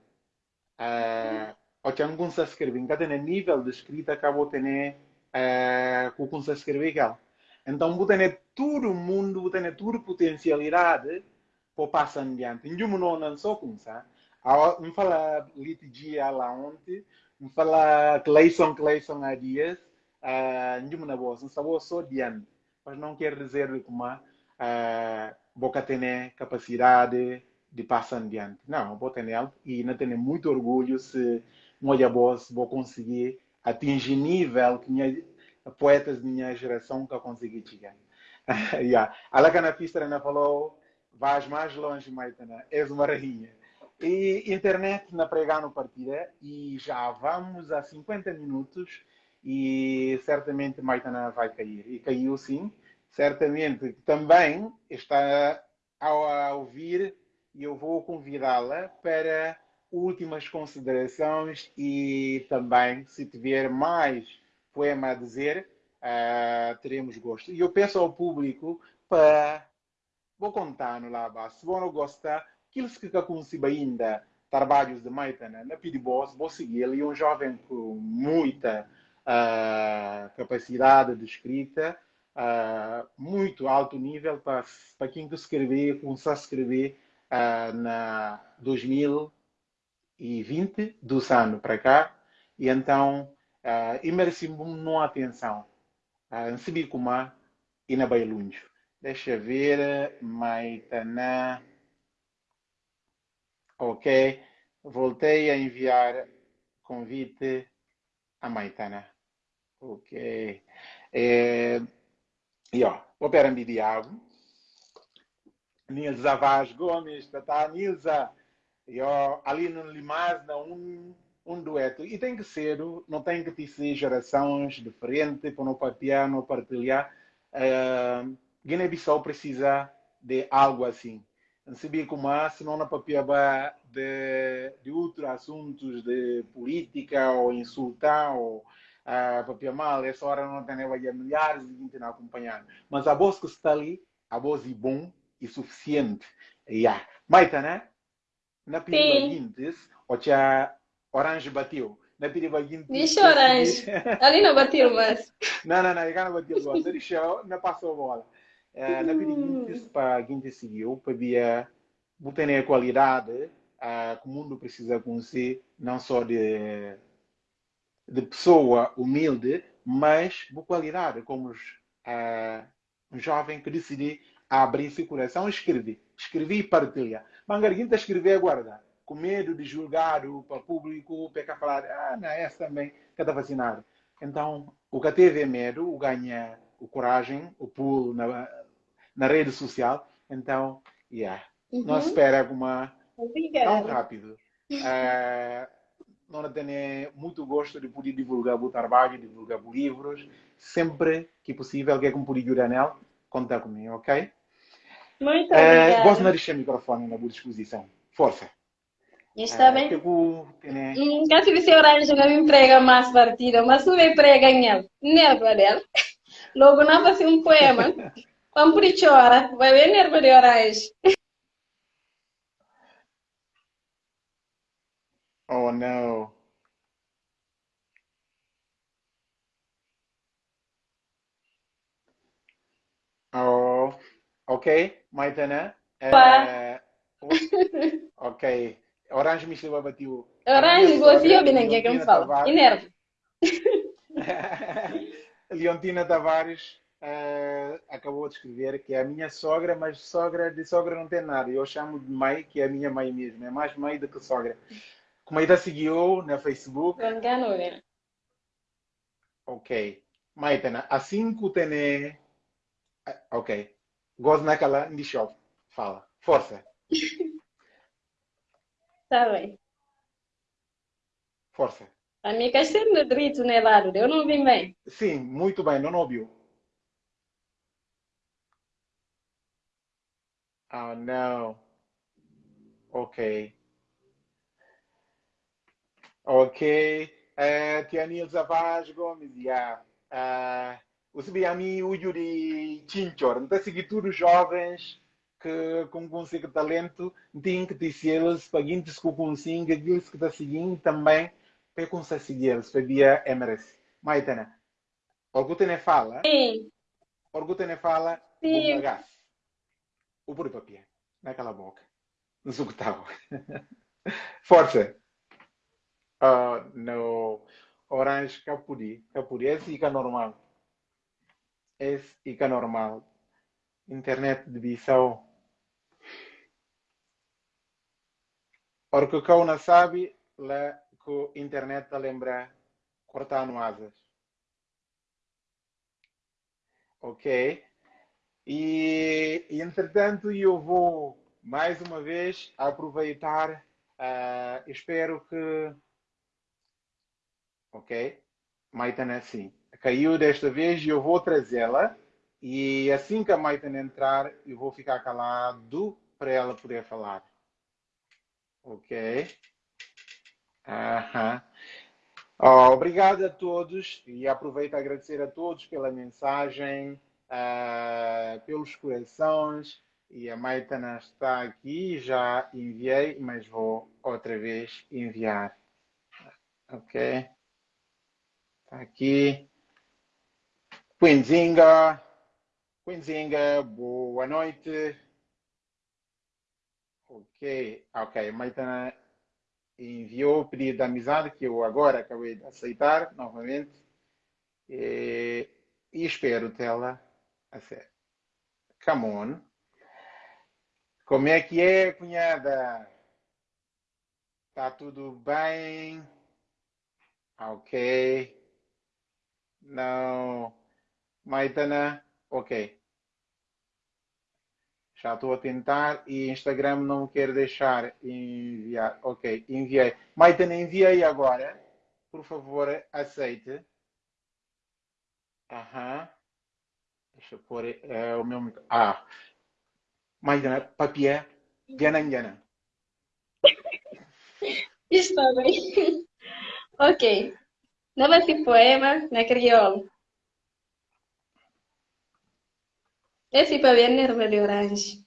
Uh, o que não consegue escrever, cada nível de escrita acabou tendo uh, que consegue escrever ela. Então, tem todo o mundo, tem toda a potencialidade para passar adiante. E eu não só com isso. Me fala litigia lá ontem, me fala Clayson, Clayson há dias, eu não vou, só adiante. Mas não quer dizer que uma boca tem capacidade de passar adiante. Não, vou ter ela e não tenho muito orgulho se um olha voz, vou conseguir atingir nível que minha, poetas de minha geração que eu consegui chegar. yeah. A Lacana Pistra falou, vais mais longe, Maitana, és uma rainha. E internet na pregano partida e já vamos a 50 minutos e certamente Maitana vai cair. E caiu sim, certamente também está a ouvir e eu vou convidá-la para últimas considerações e também, se tiver mais poema a dizer, uh, teremos gosto. E eu peço ao público para. Vou contar no lá, se não gostar, aqueles que conhecem ainda trabalhos de Maitana na Pidibos, vou seguir ele, é um jovem com muita uh, capacidade de escrita, uh, muito alto nível para, para quem que escrever, começar a escrever uh, na 2020, dos anos para cá, e então uh, e mereci uma atenção. Uh, em como e na Bailunjo. Deixa ver, Maitana. Ok. Voltei a enviar convite a Maitana. Ok. É, e ó, opera de diabo. Nilza Vaz Gomes, tá, Nilza. E ó, ali no Limaz, um, um dueto. E tem que ser, não tem que ser gerações diferentes para não partilhar, não partilhar. Uh, Guiné-Bissau precisa de algo assim. Não sabia como é, senão não papiaba de, de outros assuntos de política ou insultar ou uh, papiar mal. Essa hora não tem milhares de gente a acompanhar. Mas a voz que está ali, a voz é bom e suficiente. Yeah. Maita, né? Na Guintes, o tia Orange bateu. Na Piriba Guintes. Diz Orange. Ali não bateu, mas. Não, não, não, ele não bateu bola. Ele deixou, não passou a bola. Uh, na Piriba Guintes, para Guintes seguiu, para via, botar a qualidade uh, que o mundo precisa conhecer, não só de, de pessoa humilde, mas de qualidade, como uh, um jovem que decide abrir seu coração e escrever. Escrever e partilhar. Mangarguinho está a escrever agora, com medo de julgar o público, para falar, ah, não, essa também, que está vacinado. Então, o que teve é medo, o ganha o coragem, o pulo na, na rede social. Então, yeah. Uhum. não espera uma tão rápido. Uh, não tenho muito gosto de poder divulgar o trabalho, divulgar os livros. Sempre que possível, que é como poder ajudar nele, conta comigo, ok? Muito obrigada. Uh, gosto de deixar o microfone na boa disposição. Força. Está bem. Que eu, né? Caso você orange não me emprega mais partida, mas não me emprega nele. Nerva dela. Logo não vai ser um poema. Vamos por chora. Vai ver nerva de orange. Oh, não. Oh, ok. Maitana. Uh, ok. Orange me chegou a bater o. Orange, ouve ninguém que me fala. Nervo. Leontina Tavares uh, acabou de escrever que é a minha sogra, mas sogra de sogra não tem nada. Eu chamo de mãe, que é a minha mãe mesmo. É mais mãe do que sogra. Como ainda seguiu na Facebook. Engano, né? Ok. Maitana, assim que tem. Ok. Gosto naquela. Fala. Força. Tá bem. Força. A minha questão de direito né, lado, eu não vi bem. Sim, muito bem, não ouviu. Oh, não. Ok. Ok. Uh, Tia Nilza Vaz Gomes, yeah. Uh, o Sibiami Uyu de Chinchor. Então, seguir todos jovens que com consigo talento tem que eles para guintes que consigo aqueles que está seguindo também para conseguir seguir para via Emirates Maitana algo tem fala? Sim. Algo tem fala sim. o por papel naquela boca no sucutavo força. Uh, no orange capuri capuri esse fica normal. Esse fica normal. Internet de Bissau Porque cão não sabe, lá que a internet te lembra cortar asas. Ok? E entretanto eu vou mais uma vez aproveitar. Uh, espero que. Ok? Maitana, sim. Caiu desta vez e eu vou trazê-la. E assim que a Maitana entrar, eu vou ficar calado para ela poder falar. Ok? Aham. Oh, obrigado a todos e aproveito a agradecer a todos pela mensagem, uh, pelos corações. E a Maitana está aqui, já enviei, mas vou outra vez enviar. Ok? Está aqui. Quinzinga. Quinzinga, boa noite. Ok, ok. Maitana enviou o pedido de amizade que eu agora acabei de aceitar novamente. E, e espero tê-la a sério. Come on. Como é que é, cunhada? Tá tudo bem? Ok. Não. Maitana? Ok. Já estou a tentar e Instagram não quer deixar enviar. Ok, enviei. Maitana, enviei agora. Por favor, aceite. Aham. Deixa eu pôr é, o meu. Ah. Maitana, papier, gana gana. Está bem. ok. Novo esse poema na crioulo. Esse para ver nerva de orange.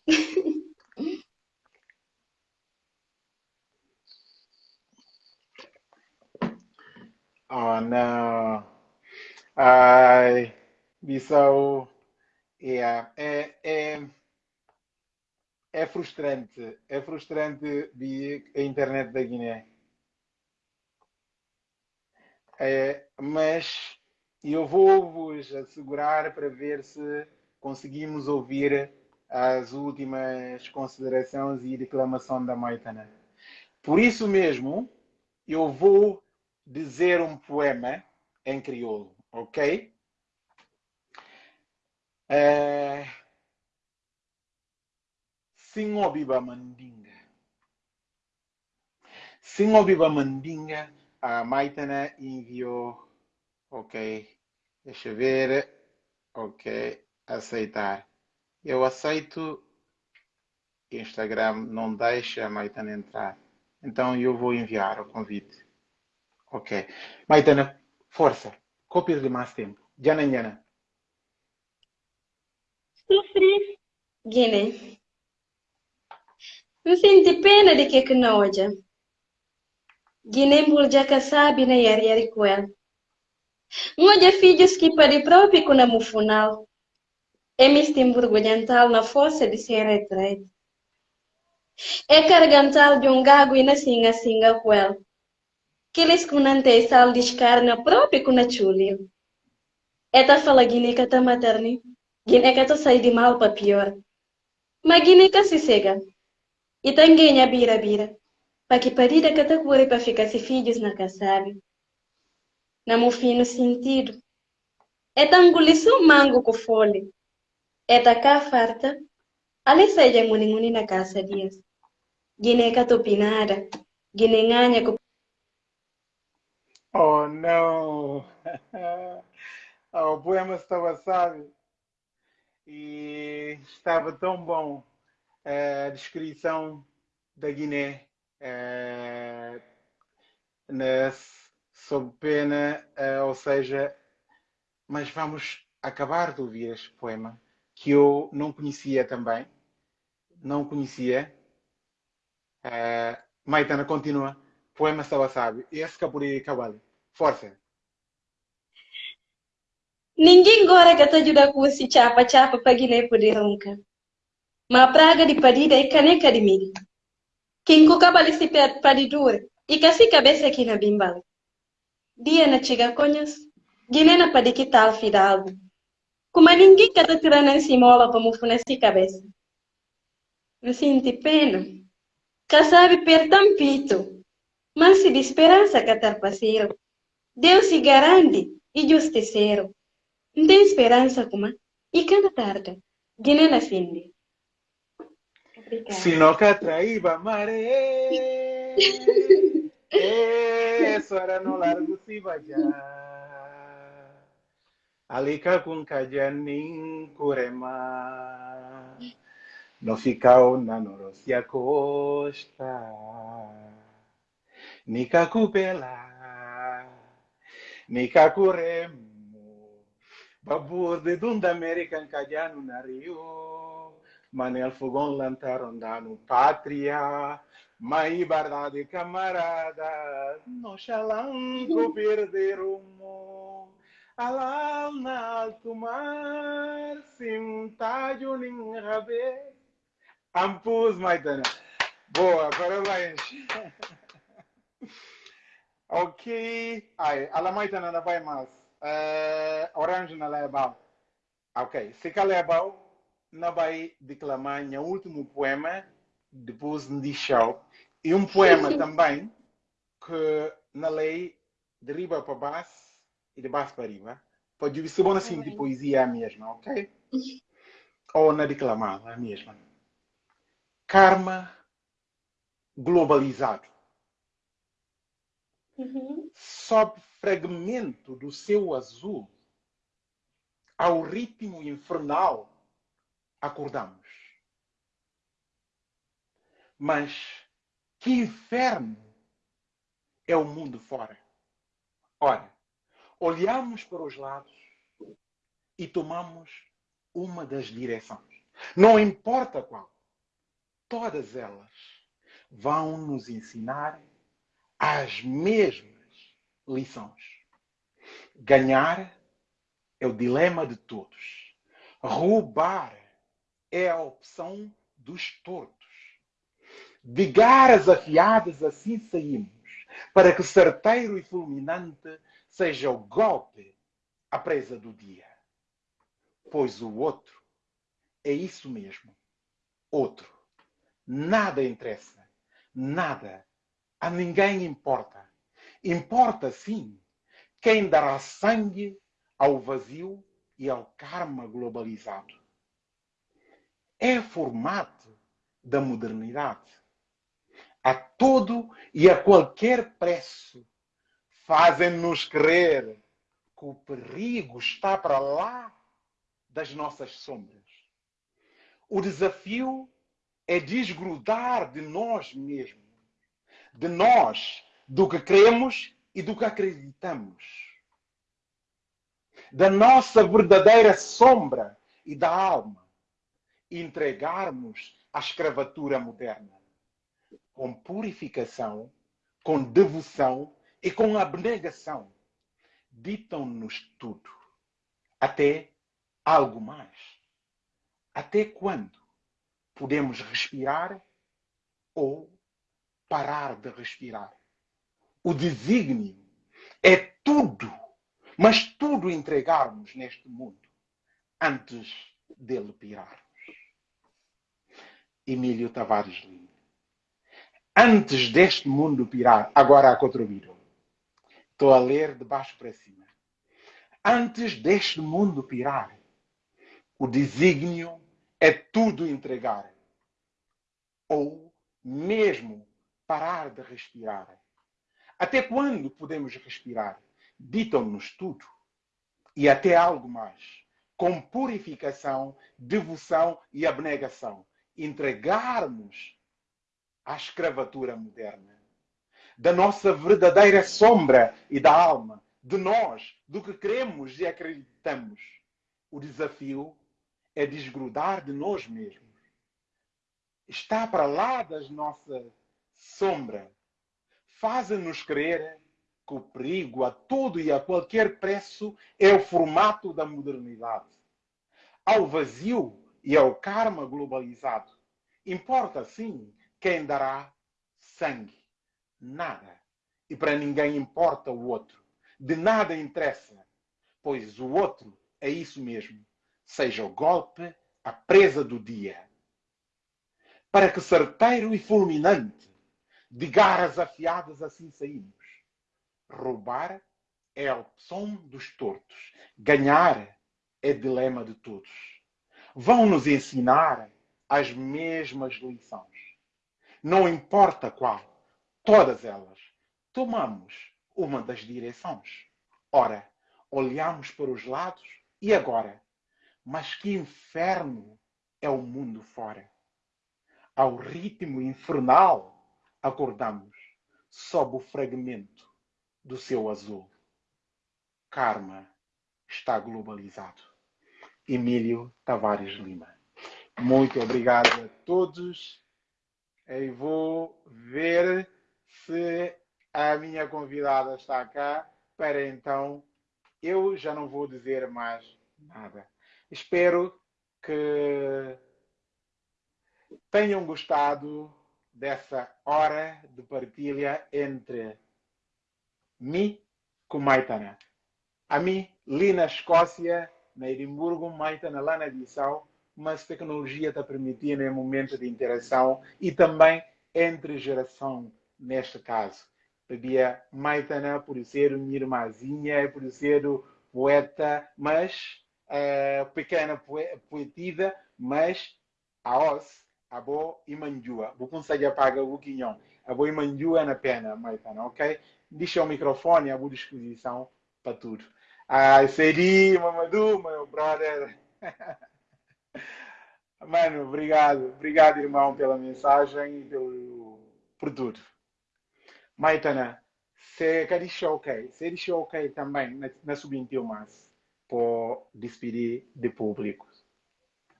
oh não. Ai, Bissau. Yeah. É, é, é frustrante. É frustrante ver a internet da Guiné. É, mas eu vou vos assegurar para ver se conseguimos ouvir as últimas considerações e declamação da Maitana. Por isso mesmo, eu vou dizer um poema em crioulo, ok? É... Singobiba Mandinga. Singobiba Mandinga, a Maitana enviou, ok? Deixa eu ver, ok aceitar. Eu aceito. Instagram não deixa a Maitana entrar. Então eu vou enviar o convite. Ok. Maitana, força. Cópias de mais tempo. Jana Jana. Sofri. Guiné. Eu sinto pena de que que não olha. Guiné que sabe na yari yari kwel. Ngoja filhos que para próprio com a mufunal. Hemistimburgo-Oriental na fossa de Sierra Estreita. É cargantal de um gago e na singa singa quel. Que eles kunante sal descarna própria com a chulio. Eta fala guineca ta materni. Guineca ta sai de mal para pior. Mas guineca se cega. E tanguenha bira bira. Para que parida que ta cure para ficar se filhos na casabe. Na mo fino sentido. É tanguliço mango com folha. Etakaa farta, aliseja ng'uni na casa dias. Gine katupinada, gine ng'anya ku... Oh, não! oh, o poema estava sábio e estava tão bom a descrição da Guiné na, sob pena, uh, ou seja, mas vamos acabar de ouvir este poema que eu não conhecia também. Não conhecia. Uh, Maitana continua. Poema estava sábio. Esse Capuri Cabali. Força. Ninguém agora que ajuda com esse chapa chapa para Guiné poder ronca. Mas a praga de parida é caneca de mim. Quem com cabali se paridura e se cabeça aqui na bimbal. Dia na chega conhas. Guiné na padiquital fidalgo. Como ninguém quer estar tirando em cima para me nessa cabeça. Eu sinto pena. Que sabe per tampito. mas se de esperança catar parceiro. Deus se garante e justiceiro. Não tem esperança como e cada tarde, Guiné na finde. Se não catraíba maré, essa era no largo se já. Alika com kajanin kurema. No ficau na norosia costa. Nika kupela. Nika kurema. Babur de Dunda American Cadiano na Rio, Manel Fogão Lantarondano Pátria, Mai Bardade Camarada, no Xalanco perder rumo, Alal na alto mar, Sintádio Ninrabe, Ampus Maitana. Boa, parabéns. ok, ai, ala Maitana não vai mais. Uh, orange na Lebal. Ok, se que Lebal não vai declamar o último poema depois de show. E um poema também que na lei de riba para baixo e para riba. Pode ser bom assim de poesia a mesma, ok? Ou na declamada a mesma. Karma globalizado. Uhum. Sob fragmento do céu azul, ao ritmo infernal, acordamos. Mas que inferno é o mundo fora? Ora, olhamos para os lados e tomamos uma das direções. Não importa qual. Todas elas vão nos ensinar as mesmas lições. Ganhar é o dilema de todos. Roubar é a opção dos tortos. De garras afiadas assim saímos, para que certeiro e fulminante seja o golpe, a presa do dia. Pois o outro é isso mesmo. Outro. Nada interessa. Nada a ninguém importa. Importa, sim, quem dará sangue ao vazio e ao karma globalizado. É formato da modernidade. A todo e a qualquer preço fazem-nos crer que o perigo está para lá das nossas sombras. O desafio é desgrudar de nós mesmos de nós, do que cremos e do que acreditamos. Da nossa verdadeira sombra e da alma. Entregarmos à escravatura moderna. Com purificação, com devoção e com abnegação. Ditam-nos tudo. Até algo mais. Até quando podemos respirar ou parar de respirar. O desígnio é tudo, mas tudo entregarmos neste mundo antes dele pirarmos. Emílio Tavares Lima. Antes deste mundo pirar, agora há contribuído. Estou a ler de baixo para cima. Antes deste mundo pirar, o desígnio é tudo entregar. Ou mesmo parar de respirar. Até quando podemos respirar? Ditam-nos tudo. E até algo mais. Com purificação, devoção e abnegação. Entregarmos à escravatura moderna. Da nossa verdadeira sombra e da alma. De nós, do que queremos e acreditamos. O desafio é desgrudar de nós mesmos. Está para lá das nossas sombra fazem-nos crer que o perigo a todo e a qualquer preço é o formato da modernidade. Ao vazio e ao karma globalizado, importa sim quem dará sangue. Nada. E para ninguém importa o outro. De nada interessa, pois o outro é isso mesmo. Seja o golpe, a presa do dia. Para que certeiro e fulminante De garras afiadas assim saímos. Roubar é a opção dos tortos. Ganhar é dilema de todos. Vão nos ensinar as mesmas lições. Não importa qual, todas elas, tomamos uma das direções. Ora, olhamos para os lados e agora? Mas que inferno é o mundo fora! Ao ritmo infernal, acordamos sob o fragmento do seu azul. Karma está globalizado. Emílio Tavares Lima. Muito obrigado a todos. E vou ver se a minha convidada está cá para então eu já não vou dizer mais nada. Espero que tenham gostado dessa hora de partilha entre mim com Maitana. A mim, li na Escócia, na Edimburgo, Maitana lá na Bissau, mas tecnologia está permitindo um momento de interação e também entre geração, neste caso. Havia Maitana por ser minha irmãzinha, por ser poeta, mas uh, pequena poetida, mas a os, a bo e manjua. Vou conseguir apagar o quinhão. A bo e manjua na pena, Maitana, ok? Deixa o microfone à boa disposição para tudo. Ah, Seri, Mamadou, meu brother. Mano, obrigado. Obrigado, irmão, pela mensagem e pelo, por tudo. Maitana, se quer ok, se diz ok também na, na sub-21 mas por despedir de público.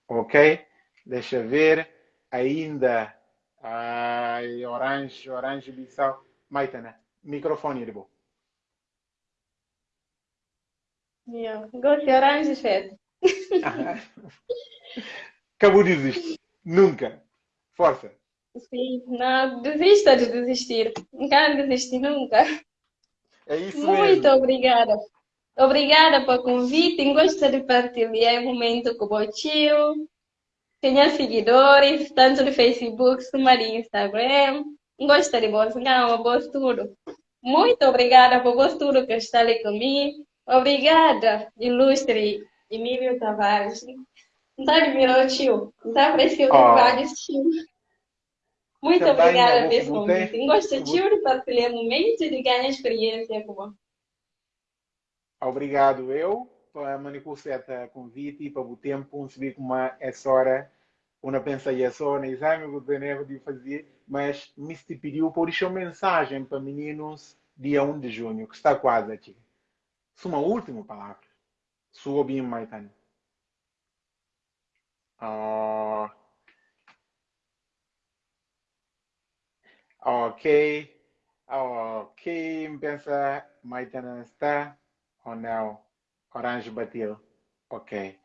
Ok? Deixa ver. Ainda. Ai, orange, orange, bissau. Maitana, microfone de boa. Yeah. Gosto de orange, Fed. Acabou de desistir. Nunca. Força. Sim, não desista de desistir. Não quero desistir nunca. É isso Muito mesmo. obrigada. Obrigada pelo convite. Gosto de partilhar o momento com o tio. Tenho seguidores, tanto no Facebook como no Instagram. Gosto de você, não, gosto tudo. Muito obrigada por tudo que está ali comigo. Obrigada, ilustre Emílio Tavares. Não admirou o tio? Não está apreciando Oh. vários tios. Muito Também obrigada vou- convite. Gosto tio de partilhar momentos e de ganhar experiência com você. Obrigado eu para manicurseta convite e para o tempo, um subir como essa hora, uma pensa e só no exame que eu tenho de fazer, mas me pediu por uma mensagem para meninos dia 1 de junho, que está quase aqui. Uma última palavra. Sua bem, Maitane. Ah, ok. Ok, pensa, Maitane está ou não? Orange bateu. Ok.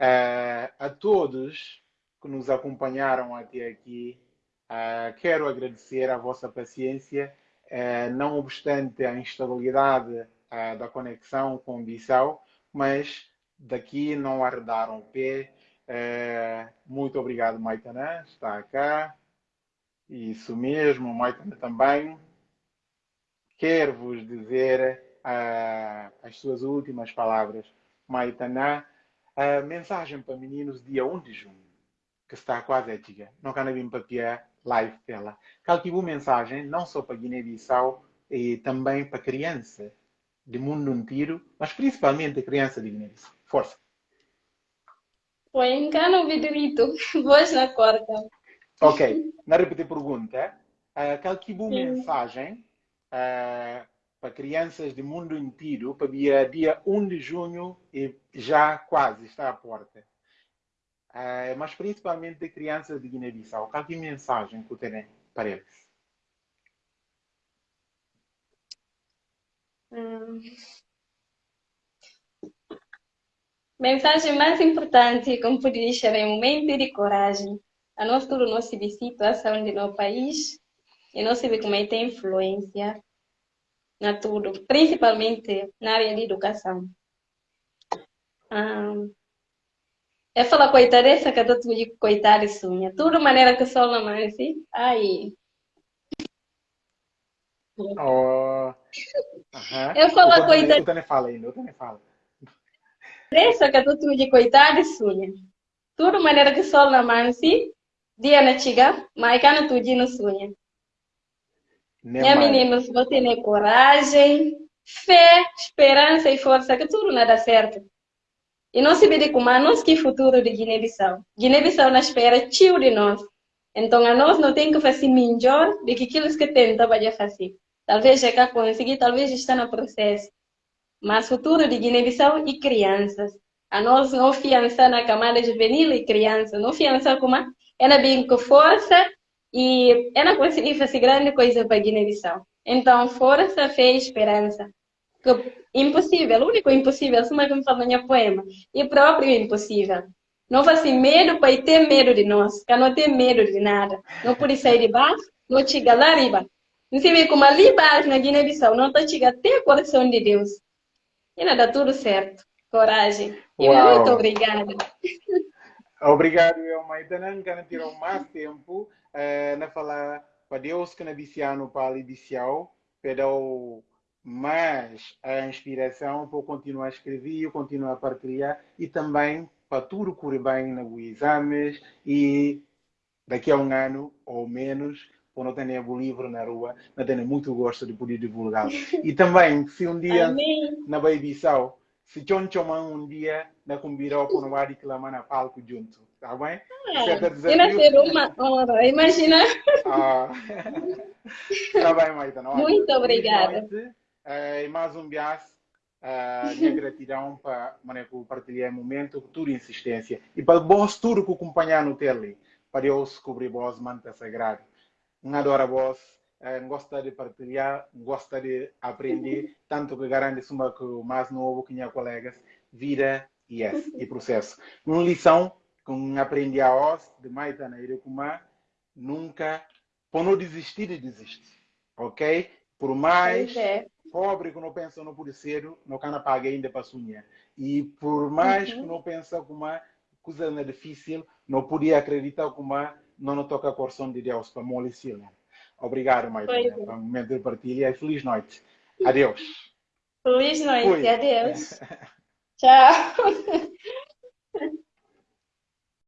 Eh, a todos que nos acompanharam até aqui, eh, quero agradecer a vossa paciência, eh, não obstante a instabilidade da conexão com Bissau, mas daqui não arredaram o pé. Muito obrigado, Maitana, está cá. Isso mesmo, Maitana também. Quero vos dizer ah, as suas últimas palavras. Maitana, a mensagem para meninos dia 1 de junho, que está quase a chegar. Não quero vir para live dela. Calculou mensagem não só para Guiné-Bissau, e também para criança de mundo inteiro, mas principalmente a criança de Guiné-Bissau. Força. Foi engano o vidrito. Voz na corda. Ok, na repetir pergunta, uh, calculou Sim. mensagem ah, para crianças do mundo inteiro para dia, dia 1 de junho e já quase está à porta. Ah, mas principalmente de crianças de Guiné-Bissau. Qual que é mensagem que eu tenho para eles? Hum. Mensagem mais importante, como pude deixar, é um momento de coragem. A nós tudo vê situação do nosso país e não se vê como é que tem influência na tudo, principalmente na área de educação. Hum. É falar coitada essa que eu tô coitada e sunha. Tudo maneira que só não mais, ai, Oh. Uhum. Eu falo coitado. Eu também falo ainda, eu também falo. Essa que tu tu de coitado sunha. Tudo maneira que sol na mansi, dia na chiga, mas cana tu de no sunha. Minha meninos, vou ter coragem, fé, esperança e força que tudo nada certo. E não se vê como a nós que futuro de Guiné-Bissau. Guiné-Bissau na espera tio de nós. Então a nós não tem que fazer melhor do que aquilo que tenta vai fazer. Talvez já conseguir, talvez está no processo. Mas futuro de Guiné-Bissau e crianças. A nós não fiança na camada juvenil e criança. Não fiança como ela bem com força e ela conseguir fazer grande coisa para Guiné-Bissau. Então, força, fé e esperança impossível, o único impossível, assim como fala no poema, e próprio impossível. Não faz medo para ter medo de nós, que não tem medo de nada. Não pode sair de baixo, não chega lá arriba. Não se vê como ali baixo na Guiné-Bissau, não está chegando até o coração de Deus. E nada, tudo certo. Coragem. E muito obrigada. Obrigado, Elma. Ainda não garantiram mais tempo uh, na falar para Deus que na Biciano para ali Bicial, pedou mas a inspiração para continuar a escrever, continuar a partilhar e também para tudo correr bem nos exames e daqui a um ano ou menos, quando tenha o livro na rua, não tenho muito gosto de poder divulgá-lo. E também, se um dia Amém. na Baibissau, se John Choman um dia na convidar para não vai reclamar na palco junto, tá bem? Ah, é ser uma hora, imagina. Ah. tá bem, Maita. Muito obrigada. Uh, e mais um bias, uh, minha gratidão para partilhar o momento, tua insistência e para vós tudo que acompanhar no tele, para Deus cobrir vós manta sagrado. Um adora vós, uh, gosta de partilhar, gosta de aprender, tanto que garante uma que o mais novo que minha colegas, vida e yes, e processo. Uma lição que aprendi a vós, de Maita na Irecumá, nunca, por não desistir de desistir, ok? Por mais é pobre que não pensa não pode ser, não can pagar ainda para sonhar. E por mais uhum. que não pensa como uma coisa é difícil, não podia acreditar como não não toca a coração de Deus para molecer. Obrigado, Maite, né, para o momento de partilha e feliz noite. Adeus. Feliz noite, Fui. adeus. Tchau.